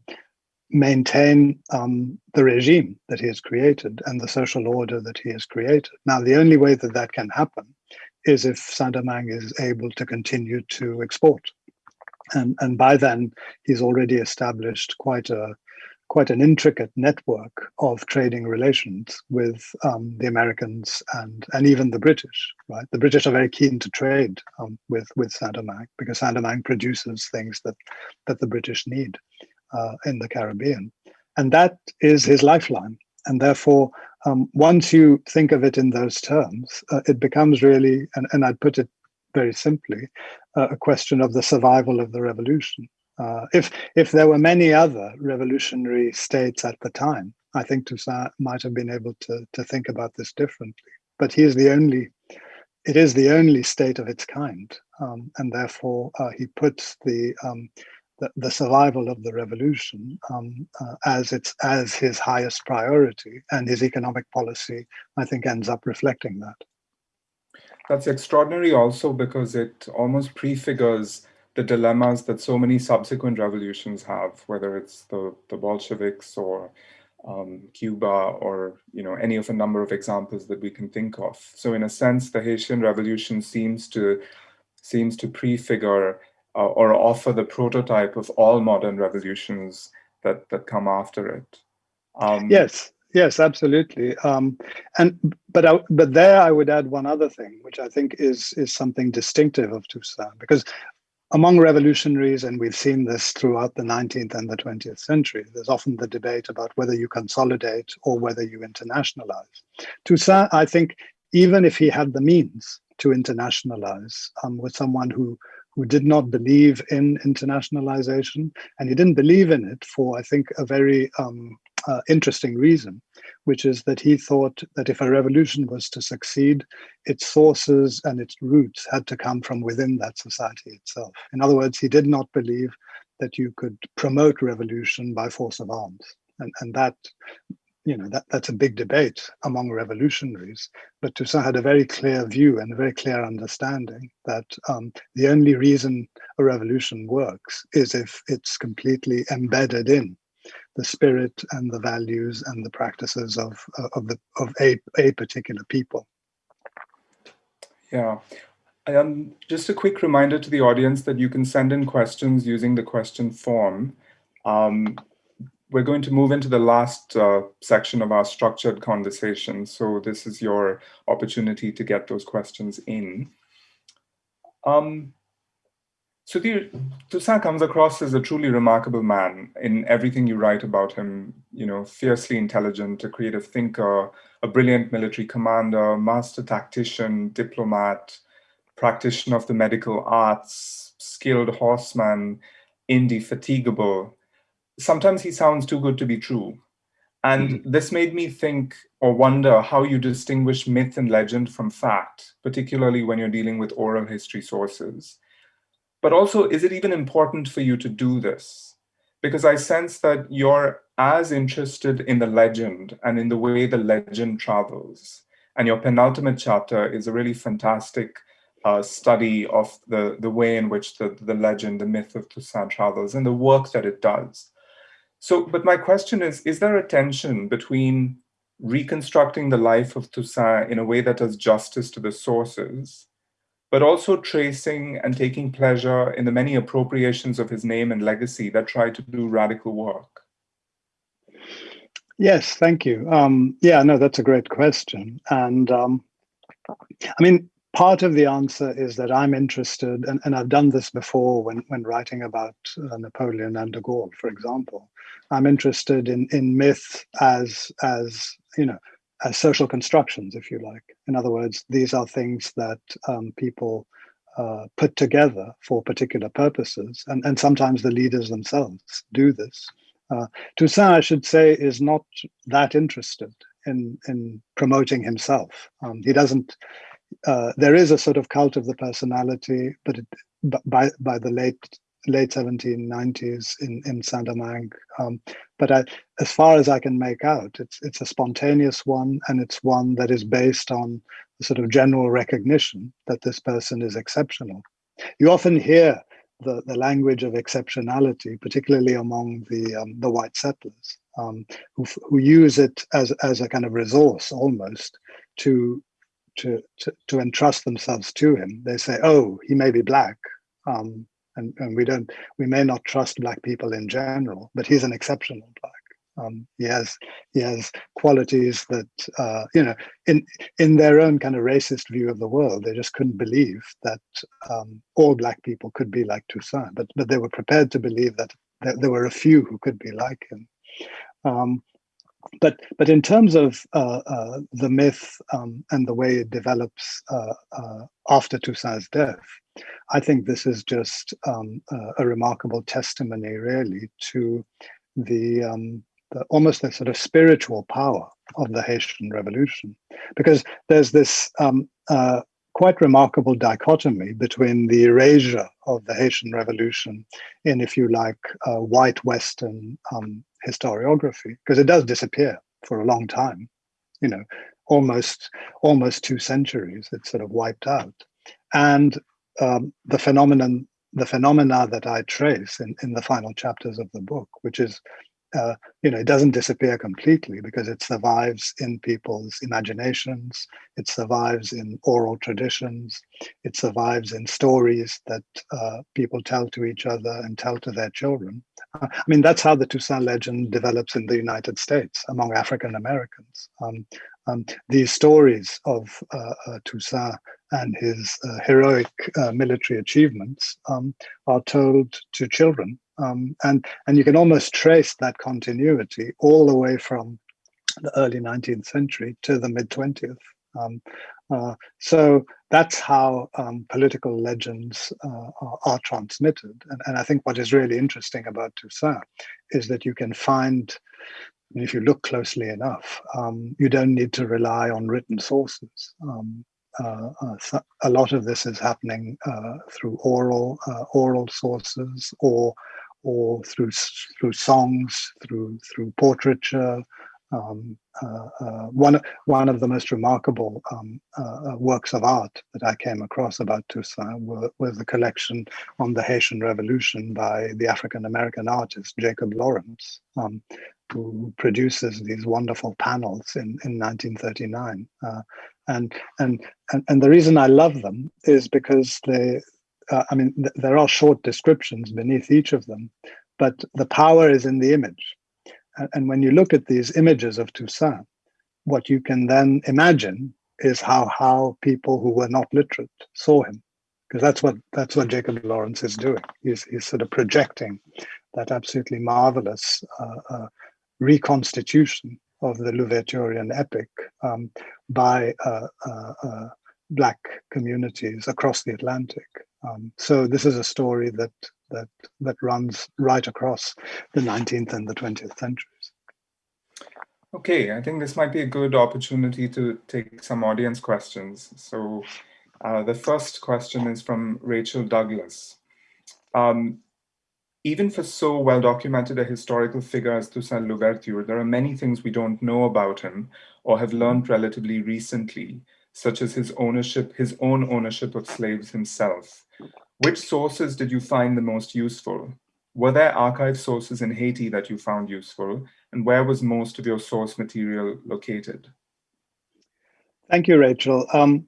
maintain um, the regime that he has created and the social order that he has created. Now, the only way that that can happen is if Saint-Domingue is able to continue to export and and by then he's already established quite a quite an intricate network of trading relations with um, the Americans and and even the British. Right, the British are very keen to trade um, with with Saint-Domingue because Saint-Domingue produces things that that the British need uh, in the Caribbean, and that is his lifeline. And therefore, um, once you think of it in those terms, uh, it becomes really, and, and I'd put it very simply, uh, a question of the survival of the revolution. Uh, if if there were many other revolutionary states at the time, I think Toussaint might have been able to to think about this differently. But he is the only, it is the only state of its kind, um, and therefore uh, he puts the, um, the, the survival of the revolution um, uh, as its as his highest priority, and his economic policy, I think, ends up reflecting that. That's extraordinary also because it almost prefigures the dilemmas that so many subsequent revolutions have, whether it's the, the Bolsheviks or um, Cuba or you know any of a number of examples that we can think of. So in a sense, the Haitian Revolution seems to seems to prefigure uh, or offer the prototype of all modern revolutions that that come after it. Um, yes, Yes, absolutely. Um, and but I, but there I would add one other thing, which I think is is something distinctive of Toussaint, because among revolutionaries, and we've seen this throughout the 19th and the 20th century, there's often the debate about whether you consolidate or whether you internationalize. Toussaint, I think, even if he had the means to internationalize, um, was someone who who did not believe in internationalization, and he didn't believe in it for, I think, a very um, uh, interesting reason, which is that he thought that if a revolution was to succeed, its sources and its roots had to come from within that society itself. In other words, he did not believe that you could promote revolution by force of arms. And, and that you know that that's a big debate among revolutionaries but toussaint had a very clear view and a very clear understanding that um, the only reason a revolution works is if it's completely embedded in the spirit and the values and the practices of of the of a, a particular people yeah um, just a quick reminder to the audience that you can send in questions using the question form um, we're going to move into the last uh, section of our structured conversation. So this is your opportunity to get those questions in. Um, Sudhir, Toussaint comes across as a truly remarkable man in everything you write about him, you know, fiercely intelligent, a creative thinker, a brilliant military commander, master tactician, diplomat, practitioner of the medical arts, skilled horseman, indefatigable, sometimes he sounds too good to be true. And mm. this made me think or wonder how you distinguish myth and legend from fact, particularly when you're dealing with oral history sources. But also, is it even important for you to do this? Because I sense that you're as interested in the legend and in the way the legend travels. And your penultimate chapter is a really fantastic uh, study of the, the way in which the, the legend, the myth of Toussaint travels and the work that it does. So, but my question is, is there a tension between reconstructing the life of Toussaint in a way that does justice to the sources, but also tracing and taking pleasure in the many appropriations of his name and legacy that try to do radical work? Yes, thank you. Um, yeah, no, that's a great question. And um, I mean, part of the answer is that I'm interested, and, and I've done this before when, when writing about uh, Napoleon and de Gaulle, for example. I'm interested in, in myth as, as, you know, as social constructions, if you like. In other words, these are things that um, people uh, put together for particular purposes, and, and sometimes the leaders themselves do this. Uh, Toussaint, I should say, is not that interested in in promoting himself. Um, he doesn't uh, there is a sort of cult of the personality, but it, by by the late late 1790s in in Saint-Domingue. Um, but I, as far as I can make out, it's it's a spontaneous one, and it's one that is based on the sort of general recognition that this person is exceptional. You often hear the, the language of exceptionality, particularly among the um, the white settlers, um, who, who use it as as a kind of resource almost to to, to, to entrust themselves to him. They say, oh, he may be black, um, and, and we don't, we may not trust black people in general, but he's an exceptional black. Um, he has he has qualities that uh, you know in in their own kind of racist view of the world they just couldn't believe that um, all black people could be like Toussaint but but they were prepared to believe that, that there were a few who could be like him um, but but in terms of uh, uh, the myth um, and the way it develops uh, uh after Toussaint's death, I think this is just um, a remarkable testimony, really, to the, um, the, almost the sort of spiritual power of the Haitian Revolution, because there's this um, uh, quite remarkable dichotomy between the erasure of the Haitian Revolution in, if you like, uh, white Western um, historiography because it does disappear for a long time you know almost almost two centuries it's sort of wiped out. And um, the phenomenon the phenomena that i trace in, in the final chapters of the book which is uh, you know, it doesn't disappear completely because it survives in people's imaginations, it survives in oral traditions, it survives in stories that uh, people tell to each other and tell to their children. Uh, I mean, that's how the Toussaint legend develops in the United States among African Americans. Um, um, these stories of uh, uh, Toussaint and his uh, heroic military achievements um, are told to children um, and, and you can almost trace that continuity all the way from the early 19th century to the mid 20th. Um, uh, so that's how um, political legends uh, are, are, transmitted. And, and, I think what is really interesting about Toussaint is that you can find, if you look closely enough, um, you don't need to rely on written sources. Um, uh, uh, a lot of this is happening uh, through oral oral sources or or through through songs, through through portraiture, um, uh, uh, one one of the most remarkable um, uh, works of art that I came across about Toussaint was the collection on the Haitian Revolution by the African American artist Jacob Lawrence, um, who produces these wonderful panels in, in 1939. And, and and and the reason I love them is because they, uh, I mean, th there are short descriptions beneath each of them, but the power is in the image and when you look at these images of Toussaint, what you can then imagine is how how people who were not literate saw him, because that's what that's what Jacob Lawrence is doing. He's he's sort of projecting that absolutely marvelous uh, uh, reconstitution of the Louverturian epic um, by uh, uh, uh black communities across the Atlantic. Um, so this is a story that that that runs right across the 19th and the 20th centuries. Okay, I think this might be a good opportunity to take some audience questions. So uh, the first question is from Rachel Douglas. Um, even for so well documented a historical figure as Toussaint Louverture, there are many things we don't know about him or have learned relatively recently, such as his ownership, his own ownership of slaves himself. Which sources did you find the most useful? Were there archive sources in Haiti that you found useful? And where was most of your source material located? Thank you, Rachel. Um,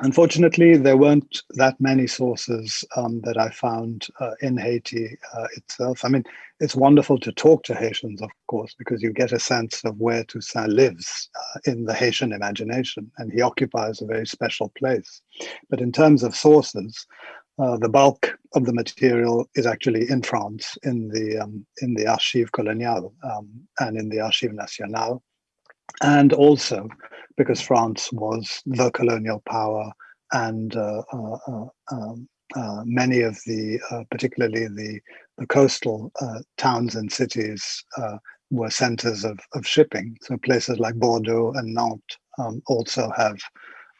unfortunately, there weren't that many sources um, that I found uh, in Haiti uh, itself. I mean, it's wonderful to talk to Haitians, of course, because you get a sense of where Toussaint lives uh, in the Haitian imagination, and he occupies a very special place. But in terms of sources, uh, the bulk of the material is actually in France, in the um, in the Archives Coloniales um, and in the Archives Nationales, and also because France was the colonial power, and uh, uh, uh um, uh, many of the, particularly the the coastal towns and cities, were centers of of shipping. So places like Bordeaux and Nantes um, also have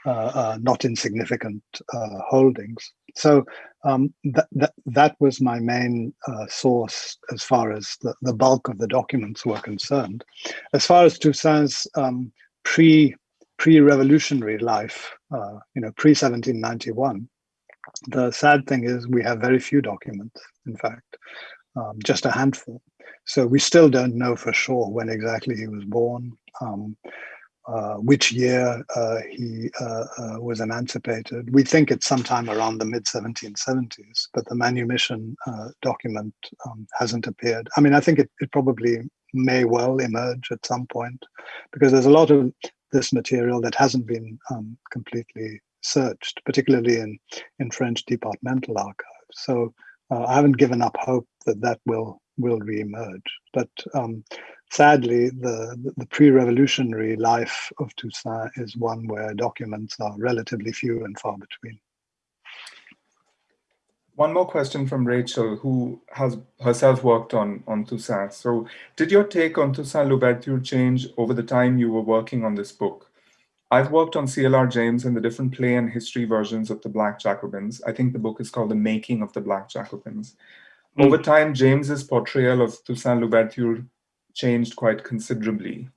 uh, uh, not insignificant uh, holdings. So um, that, that, that was my main source as far as the, the bulk of the documents were concerned. As far as Toussaint's um, pre pre-revolutionary life, uh, you know, pre-1791, the sad thing is we have very few documents, in fact, um, just a handful. So we still don't know for sure when exactly he was born. Um, uh, which year uh, he uh, uh, was emancipated. We think it's sometime around the mid 1770s, but the manumission uh, document um, hasn't appeared. I mean, I think it, it probably may well emerge at some point because there's a lot of this material that hasn't been um, completely searched, particularly in, in French departmental archives. So I haven't given up hope that that will will reemerge. But um, sadly, the, the pre-revolutionary life of Toussaint is one where documents are relatively few and far between. One more question from Rachel, who has herself worked on, on Toussaint. So did your take on Toussaint Louverture change over the time you were working on this book? I've worked on CLR James and the different play and history versions of the Black Jacobins. I think the book is called The Making of the Black Jacobins. Mm. Over time, James's portrayal of Toussaint Louverture changed quite considerably.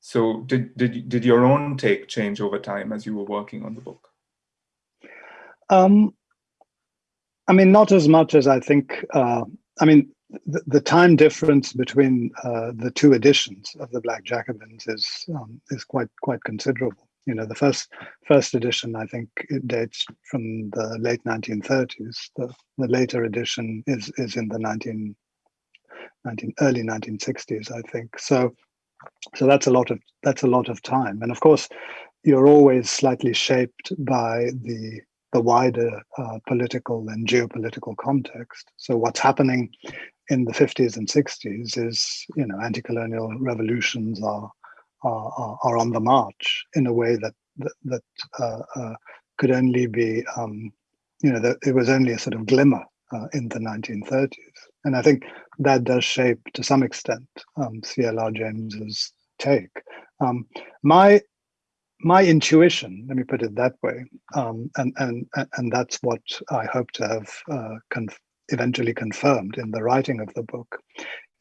So did, did, did your own take change over time as you were working on the book? Um, I mean, not as much as I think, uh, I mean, the, the, time difference between uh, the two editions of the Black Jacobins is um, is quite quite considerable. You know, the first first edition I think it dates from the late 1930s. The the later edition is is in the 19 19, early 1960s, I think. So, so that's a lot of that's a lot of time, and of course, you're always slightly shaped by the the wider uh, political and geopolitical context. So, what's happening in the 50s and 60s is, you know, anti-colonial revolutions are, are are on the march in a way that that, that uh, uh, could only be, um, you know, that it was only a sort of glimmer uh, in the 1930s. And I think that does shape, to some extent, um, C.L.R. James's take. Um, my my intuition, let me put it that way, um, and and and that's what I hope to have uh, eventually confirmed in the writing of the book,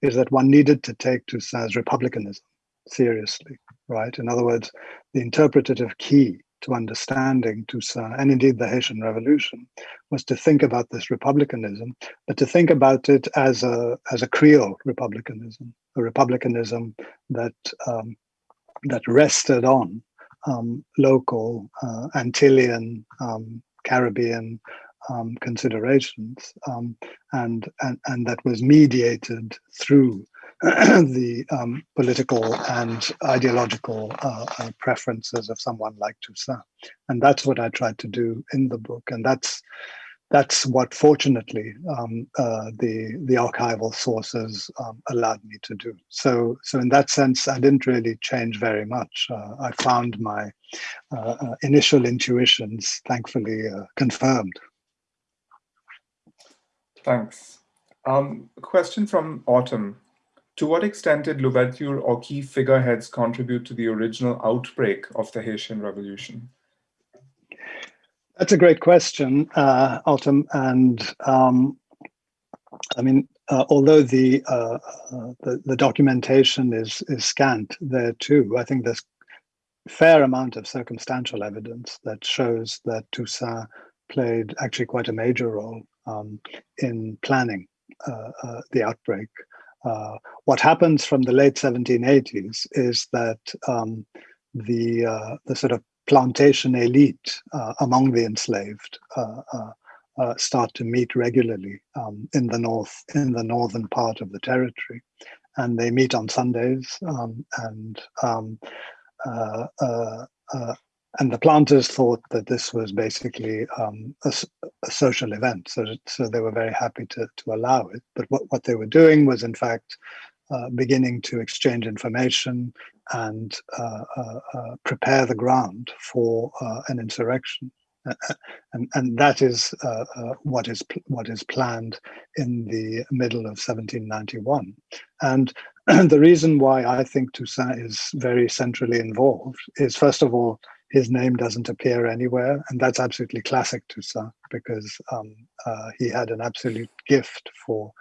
is that one needed to take Toussaint's republicanism seriously, right? In other words, the interpretative key to understanding Toussaint and indeed the Haitian Revolution was to think about this republicanism, but to think about it as a as a Creole republicanism, a republicanism that um, that rested on um, local uh, Antillean, um, Caribbean um, considerations, um, and, and and that was mediated through the um, political and ideological uh, uh, preferences of someone like Toussaint. And that's what I tried to do in the book. And that's that's what fortunately um, uh, the the archival sources um, allowed me to do. So so in that sense, I didn't really change very much. Uh, I found my uh, uh, initial intuitions thankfully confirmed. Thanks. Um, question from Autumn. To what extent did Louverture or key figureheads contribute to the original outbreak of the Haitian Revolution? That's a great question, uh, Autumn. And um, I mean, uh, although the, uh, uh, the, the documentation is is scant there too, I think there's fair amount of circumstantial evidence that shows that Toussaint played actually quite a major role um, in planning uh, uh, the outbreak uh, what happens from the late 1780s is that um, the uh, the sort of plantation elite uh, among the enslaved uh, uh, start to meet regularly um, in the north in the northern part of the territory, and they meet on Sundays um, and um, and the planters thought that this was basically um, a, a, social event, so, so they were very happy to, to allow it. But what, what they were doing was, in fact, uh, beginning to exchange information and uh, uh, uh prepare the ground for uh, an insurrection. and, and that is uh, what is what is planned in the middle of 1791. And the reason why I think Toussaint is very centrally involved is, first of all, his name doesn't appear anywhere. And that's absolutely classic Toussaint because um, uh, he had an absolute gift for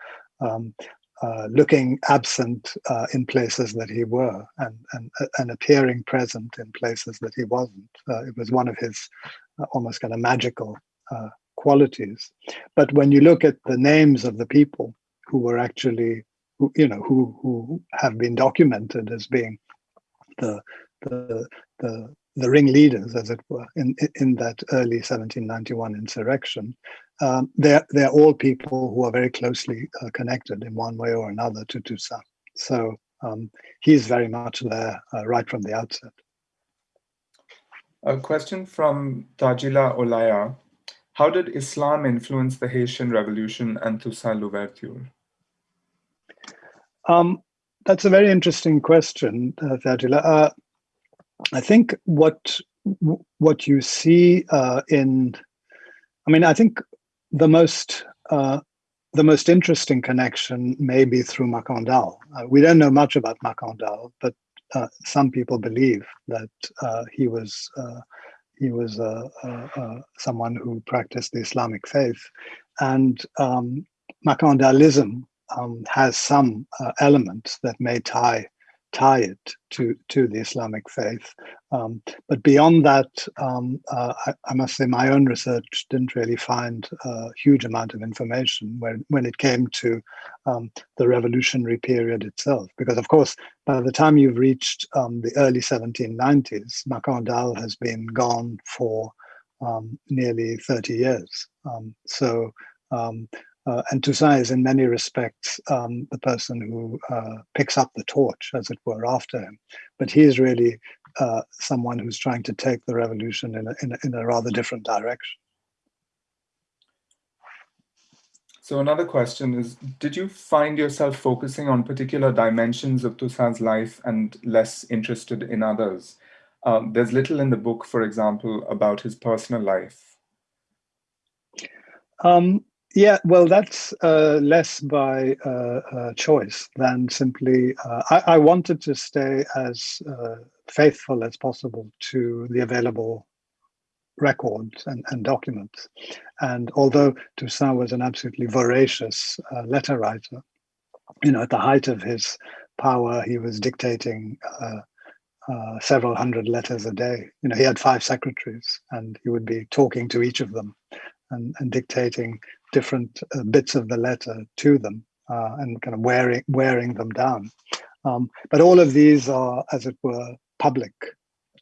um, uh, looking absent uh, in places that he were and, and, and appearing present in places that he wasn't. Uh, it was one of his uh, almost kind of magical uh, qualities. But when you look at the names of the people who were actually, who, you know, who, who have been documented as being the, the, the the ringleaders, as it were, in, in that early 1791 insurrection, um, they're, they're all people who are very closely uh, connected in one way or another to Toussaint. So um, he's very much there uh, right from the outset. A question from Tajila Olaya. How did Islam influence the Haitian Revolution and Toussaint Louverture? Um, that's a very interesting question, uh, Tajila. I think what what you see uh, in, I mean, I think the most uh, the most interesting connection may be through Makandal. Uh, we don't know much about Makandal, but uh, some people believe that uh, he was uh, he was someone who practiced the Islamic faith, and um, Makandalism um, has some elements that may tie tie it to, to the Islamic faith. Um, but beyond that, um, uh, I, I, must say my own research didn't really find a huge amount of information when, when it came to um, the revolutionary period itself. Because of course, by the time you've reached um, the early 1790s, Makandal has been gone for um, nearly 30 years. Um, so uh, and Toussaint is in many respects um, the person who uh, picks up the torch, as it were, after him. But he is really uh, someone who's trying to take the revolution in a, in a, in a rather different direction. So another question is, did you find yourself focusing on particular dimensions of Toussaint's life and less interested in others? Um, there's little in the book, for example, about his personal life. Um, yeah, well, that's uh, less by uh, uh, choice than simply. Uh, I, I, wanted to stay as uh, faithful as possible to the available records and, and, documents. And although Toussaint was an absolutely voracious uh, letter writer, you know, at the height of his power, he was dictating several hundred letters a day. You know, he had five secretaries, and he would be talking to each of them and, and dictating different uh, bits of the letter to them uh, and kind of wearing wearing them down. Um, but all of these are, as it were, public,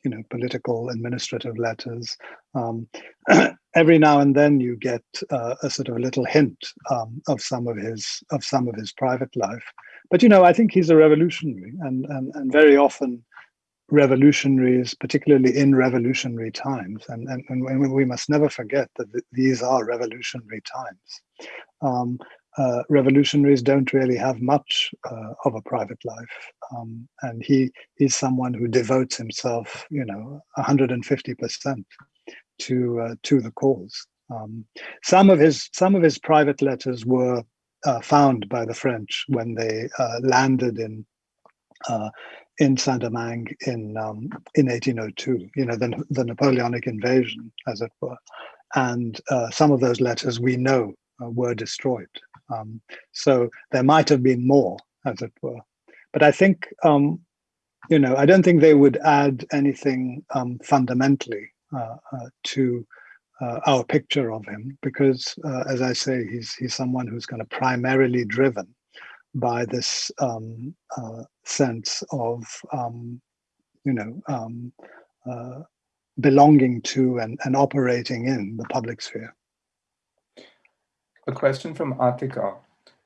you know, political, administrative letters. Um, every now and then you get uh, a sort of a little hint um, of some of his of some of his private life. But you know, I think he's a revolutionary, and and and very often revolutionaries, particularly in revolutionary times. And, and, and we must never forget that these are revolutionary times. Um, uh, revolutionaries don't really have much uh, of a private life. Um, and he is someone who devotes himself, you know, 150% to, uh, to the cause. Um, some of his some of his private letters were uh, found by the French when they uh, landed in uh, in Saint-Domingue in um, in 1802, you know, the, the Napoleonic invasion, as it were. And uh, some of those letters we know uh, were destroyed. Um, so there might have been more, as it were. But I think, um, you know, I don't think they would add anything um, fundamentally uh, uh, to uh, our picture of him, because, uh, as I say, he's he's someone who's kind of primarily driven by this um, uh, sense of, um, you know, um, uh, belonging to and, and operating in the public sphere. A question from Atika.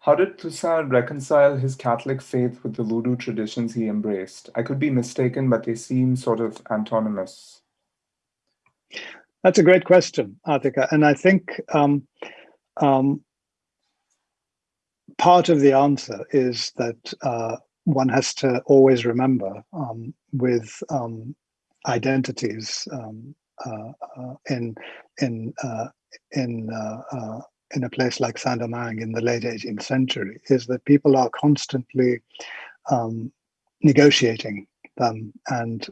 How did Toussaint reconcile his Catholic faith with the voodoo traditions he embraced? I could be mistaken, but they seem sort of antonymous. That's a great question, Atika. And I think um, um, part of the answer is that uh, one has to always remember um, with um, identities um, uh, uh, in in uh, in uh, uh, in a place like Saint-Domingue in the late 18th century is that people are constantly um, negotiating them and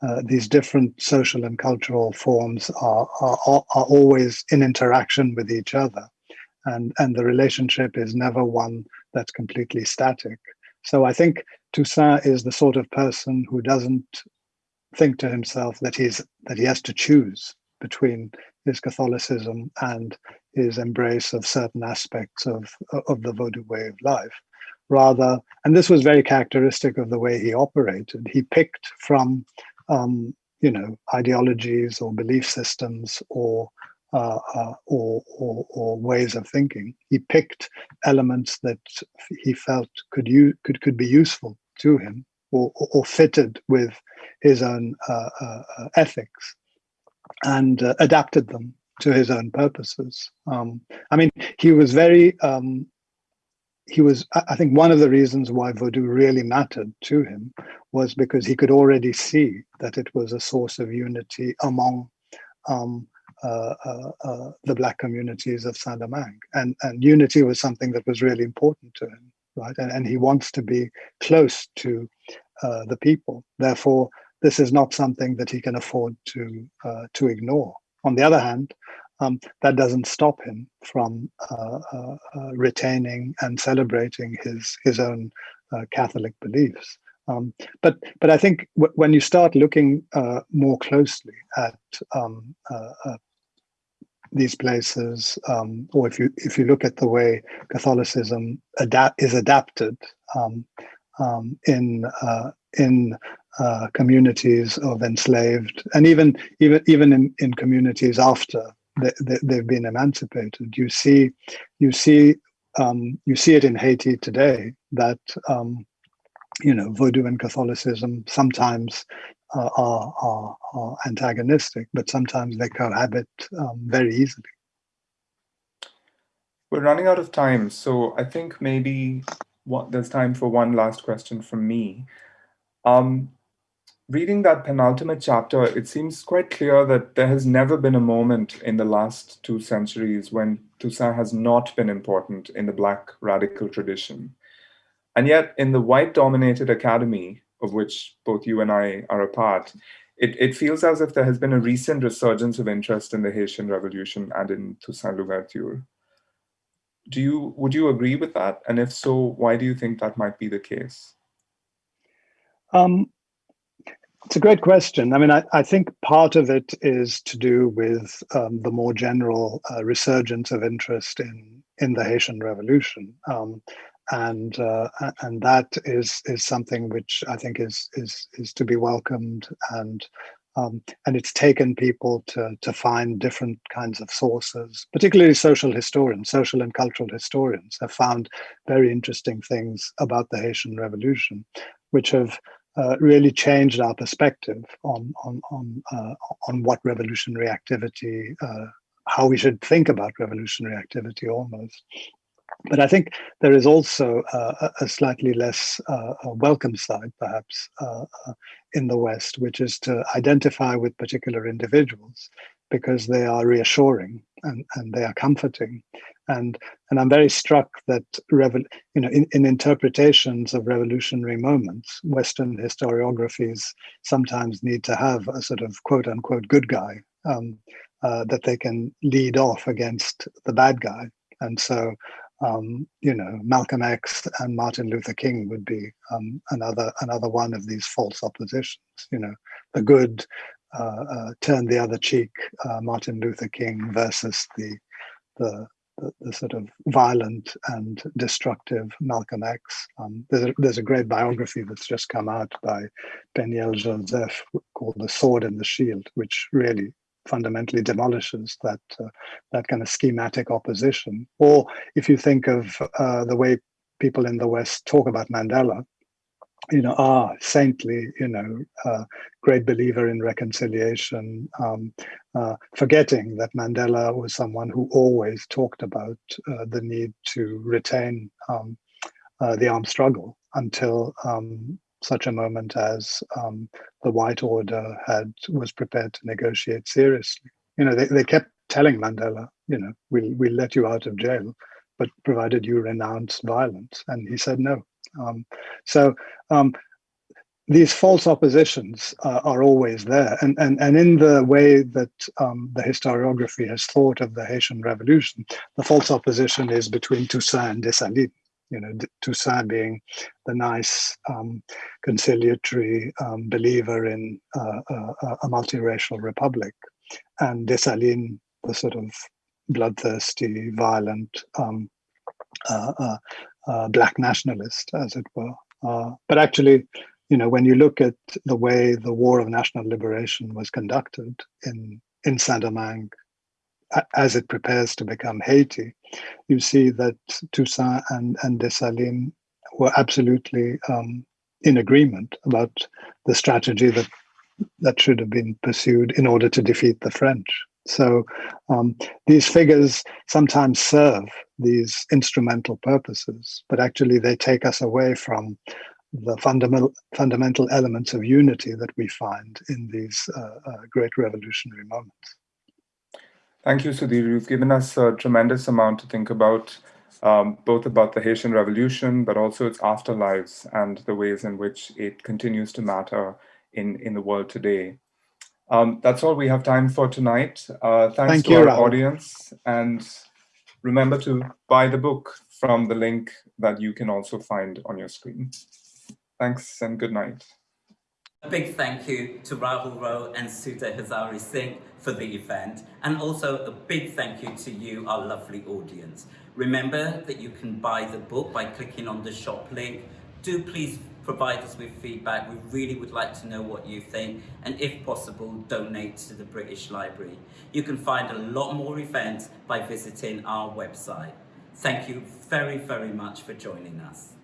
uh, these different social and cultural forms are, are, are always in interaction with each other. And and the relationship is never one that's completely static so i think toussaint is the sort of person who doesn't think to himself that he's that he has to choose between his catholicism and his embrace of certain aspects of of the vodou way of life. Rather and this was very characteristic of the way he operated he picked from um, you know ideologies or belief systems or uh, uh, or, or, or, ways of thinking. He picked elements that he felt could could could be useful to him or, or fitted with his own uh, uh, uh ethics, and uh, adapted them to his own purposes. Um, I mean, he was very. Um, he was, I think, one of the reasons why Vodou really mattered to him was because he could already see that it was a source of unity among um, the black communities of Saint-Domingue. And, and unity was something that was really important to him, right? And, and he wants to be close to the people. Therefore, this is not something that he can afford to, to ignore. On the other hand, um, that doesn't stop him from uh, uh, uh, retaining and celebrating his his own Catholic beliefs. Um, but but I think when you start looking more closely at um, these places, um, or if you if you look at the way Catholicism adapt is adapted um, um, in uh, in uh, communities of enslaved, and even even even in, in communities after they, they, have been emancipated, you see you see um, you see it in Haiti today that um, you know Vodou and Catholicism sometimes uh, are, are, are, antagonistic, but sometimes they cohabit um, very easily. We're running out of time, so I think maybe what, there's time for one last question from me. Um, reading that penultimate chapter, it seems quite clear that there has never been a moment in the last two centuries when Toussaint has not been important in the Black radical tradition. And yet, in the white dominated academy, of which both you and I are a part, it, it feels as if there has been a recent resurgence of interest in the Haitian Revolution and in Toussaint Louverture. Do you, would you agree with that? And if so, why do you think that might be the case? Um, it's a great question. I mean, I, I, think part of it is to do with um, the more general uh, resurgence of interest in in the Haitian Revolution, um, and uh, and that is is something which I think is is is to be welcomed, and um, and it's taken people to to find different kinds of sources, particularly social historians, social and cultural historians, have found very interesting things about the Haitian Revolution, which have uh, really changed our perspective on on on uh, on what revolutionary activity, uh, how we should think about revolutionary activity, almost. But I think there is also uh, a slightly less uh, welcome side, perhaps, uh, in the West, which is to identify with particular individuals because they are reassuring and, and they are comforting and and I'm very struck that you know in, in interpretations of revolutionary moments, Western historiographies sometimes need to have a sort of quote unquote good guy um, uh, that they can lead off against the bad guy, and so. Um, you know, Malcolm X and Martin Luther King would be um, another another one of these false oppositions. You know, the good uh, uh, turn the other cheek, uh, Martin Luther King versus the the the, the, sort of violent and destructive Malcolm X. Um, there's, a, there's a great biography that's just come out by Peniel Joseph called The Sword and the Shield, which really fundamentally demolishes that uh, that kind of schematic opposition. Or if you think of uh, the way people in the West talk about Mandela, you know, ah, saintly, you know, uh, great believer in reconciliation, um, uh, forgetting that Mandela was someone who always talked about uh, the need to retain um, uh, the armed struggle until um, such a moment as um, the White Order had was prepared to negotiate seriously. You know, they, they kept telling Mandela, you know, we'll, we'll let you out of jail, but provided you renounce violence. And he said no. Um, so um, these false oppositions uh, are always there. And, and, and in the way that um, the historiography has thought of the Haitian Revolution, the false opposition is between Toussaint and Dessalines. You know, Toussaint being the nice, um, conciliatory um, believer in uh, uh, a multiracial republic, and Dessalines, the sort of bloodthirsty, violent, um, uh, uh, uh, black nationalist, as it were. Uh, but actually, you know, when you look at the way the War of National Liberation was conducted in in Saint-Domingue, as it prepares to become Haiti, you see that Toussaint and, and Dessalines were absolutely um, in agreement about the strategy that that should have been pursued in order to defeat the French. So um, these figures sometimes serve these instrumental purposes, but actually they take us away from the fundamental fundamental elements of unity that we find in these uh, uh, great revolutionary moments. Thank you, Sudhir. You've given us a tremendous amount to think about, um, both about the Haitian Revolution, but also its afterlives and the ways in which it continues to matter in, in the world today. Um, that's all we have time for tonight. Uh, thanks Thank to you, our Rahul. audience. And remember to buy the book from the link that you can also find on your screen. Thanks and good night. A big thank you to Rahul Rao and Sudhir Hazareesingh for the event and also a big thank you to you, our lovely audience. Remember that you can buy the book by clicking on the shop link. Do please provide us with feedback. We really would like to know what you think and if possible, donate to the British Library. You can find a lot more events by visiting our website. Thank you very, very much for joining us.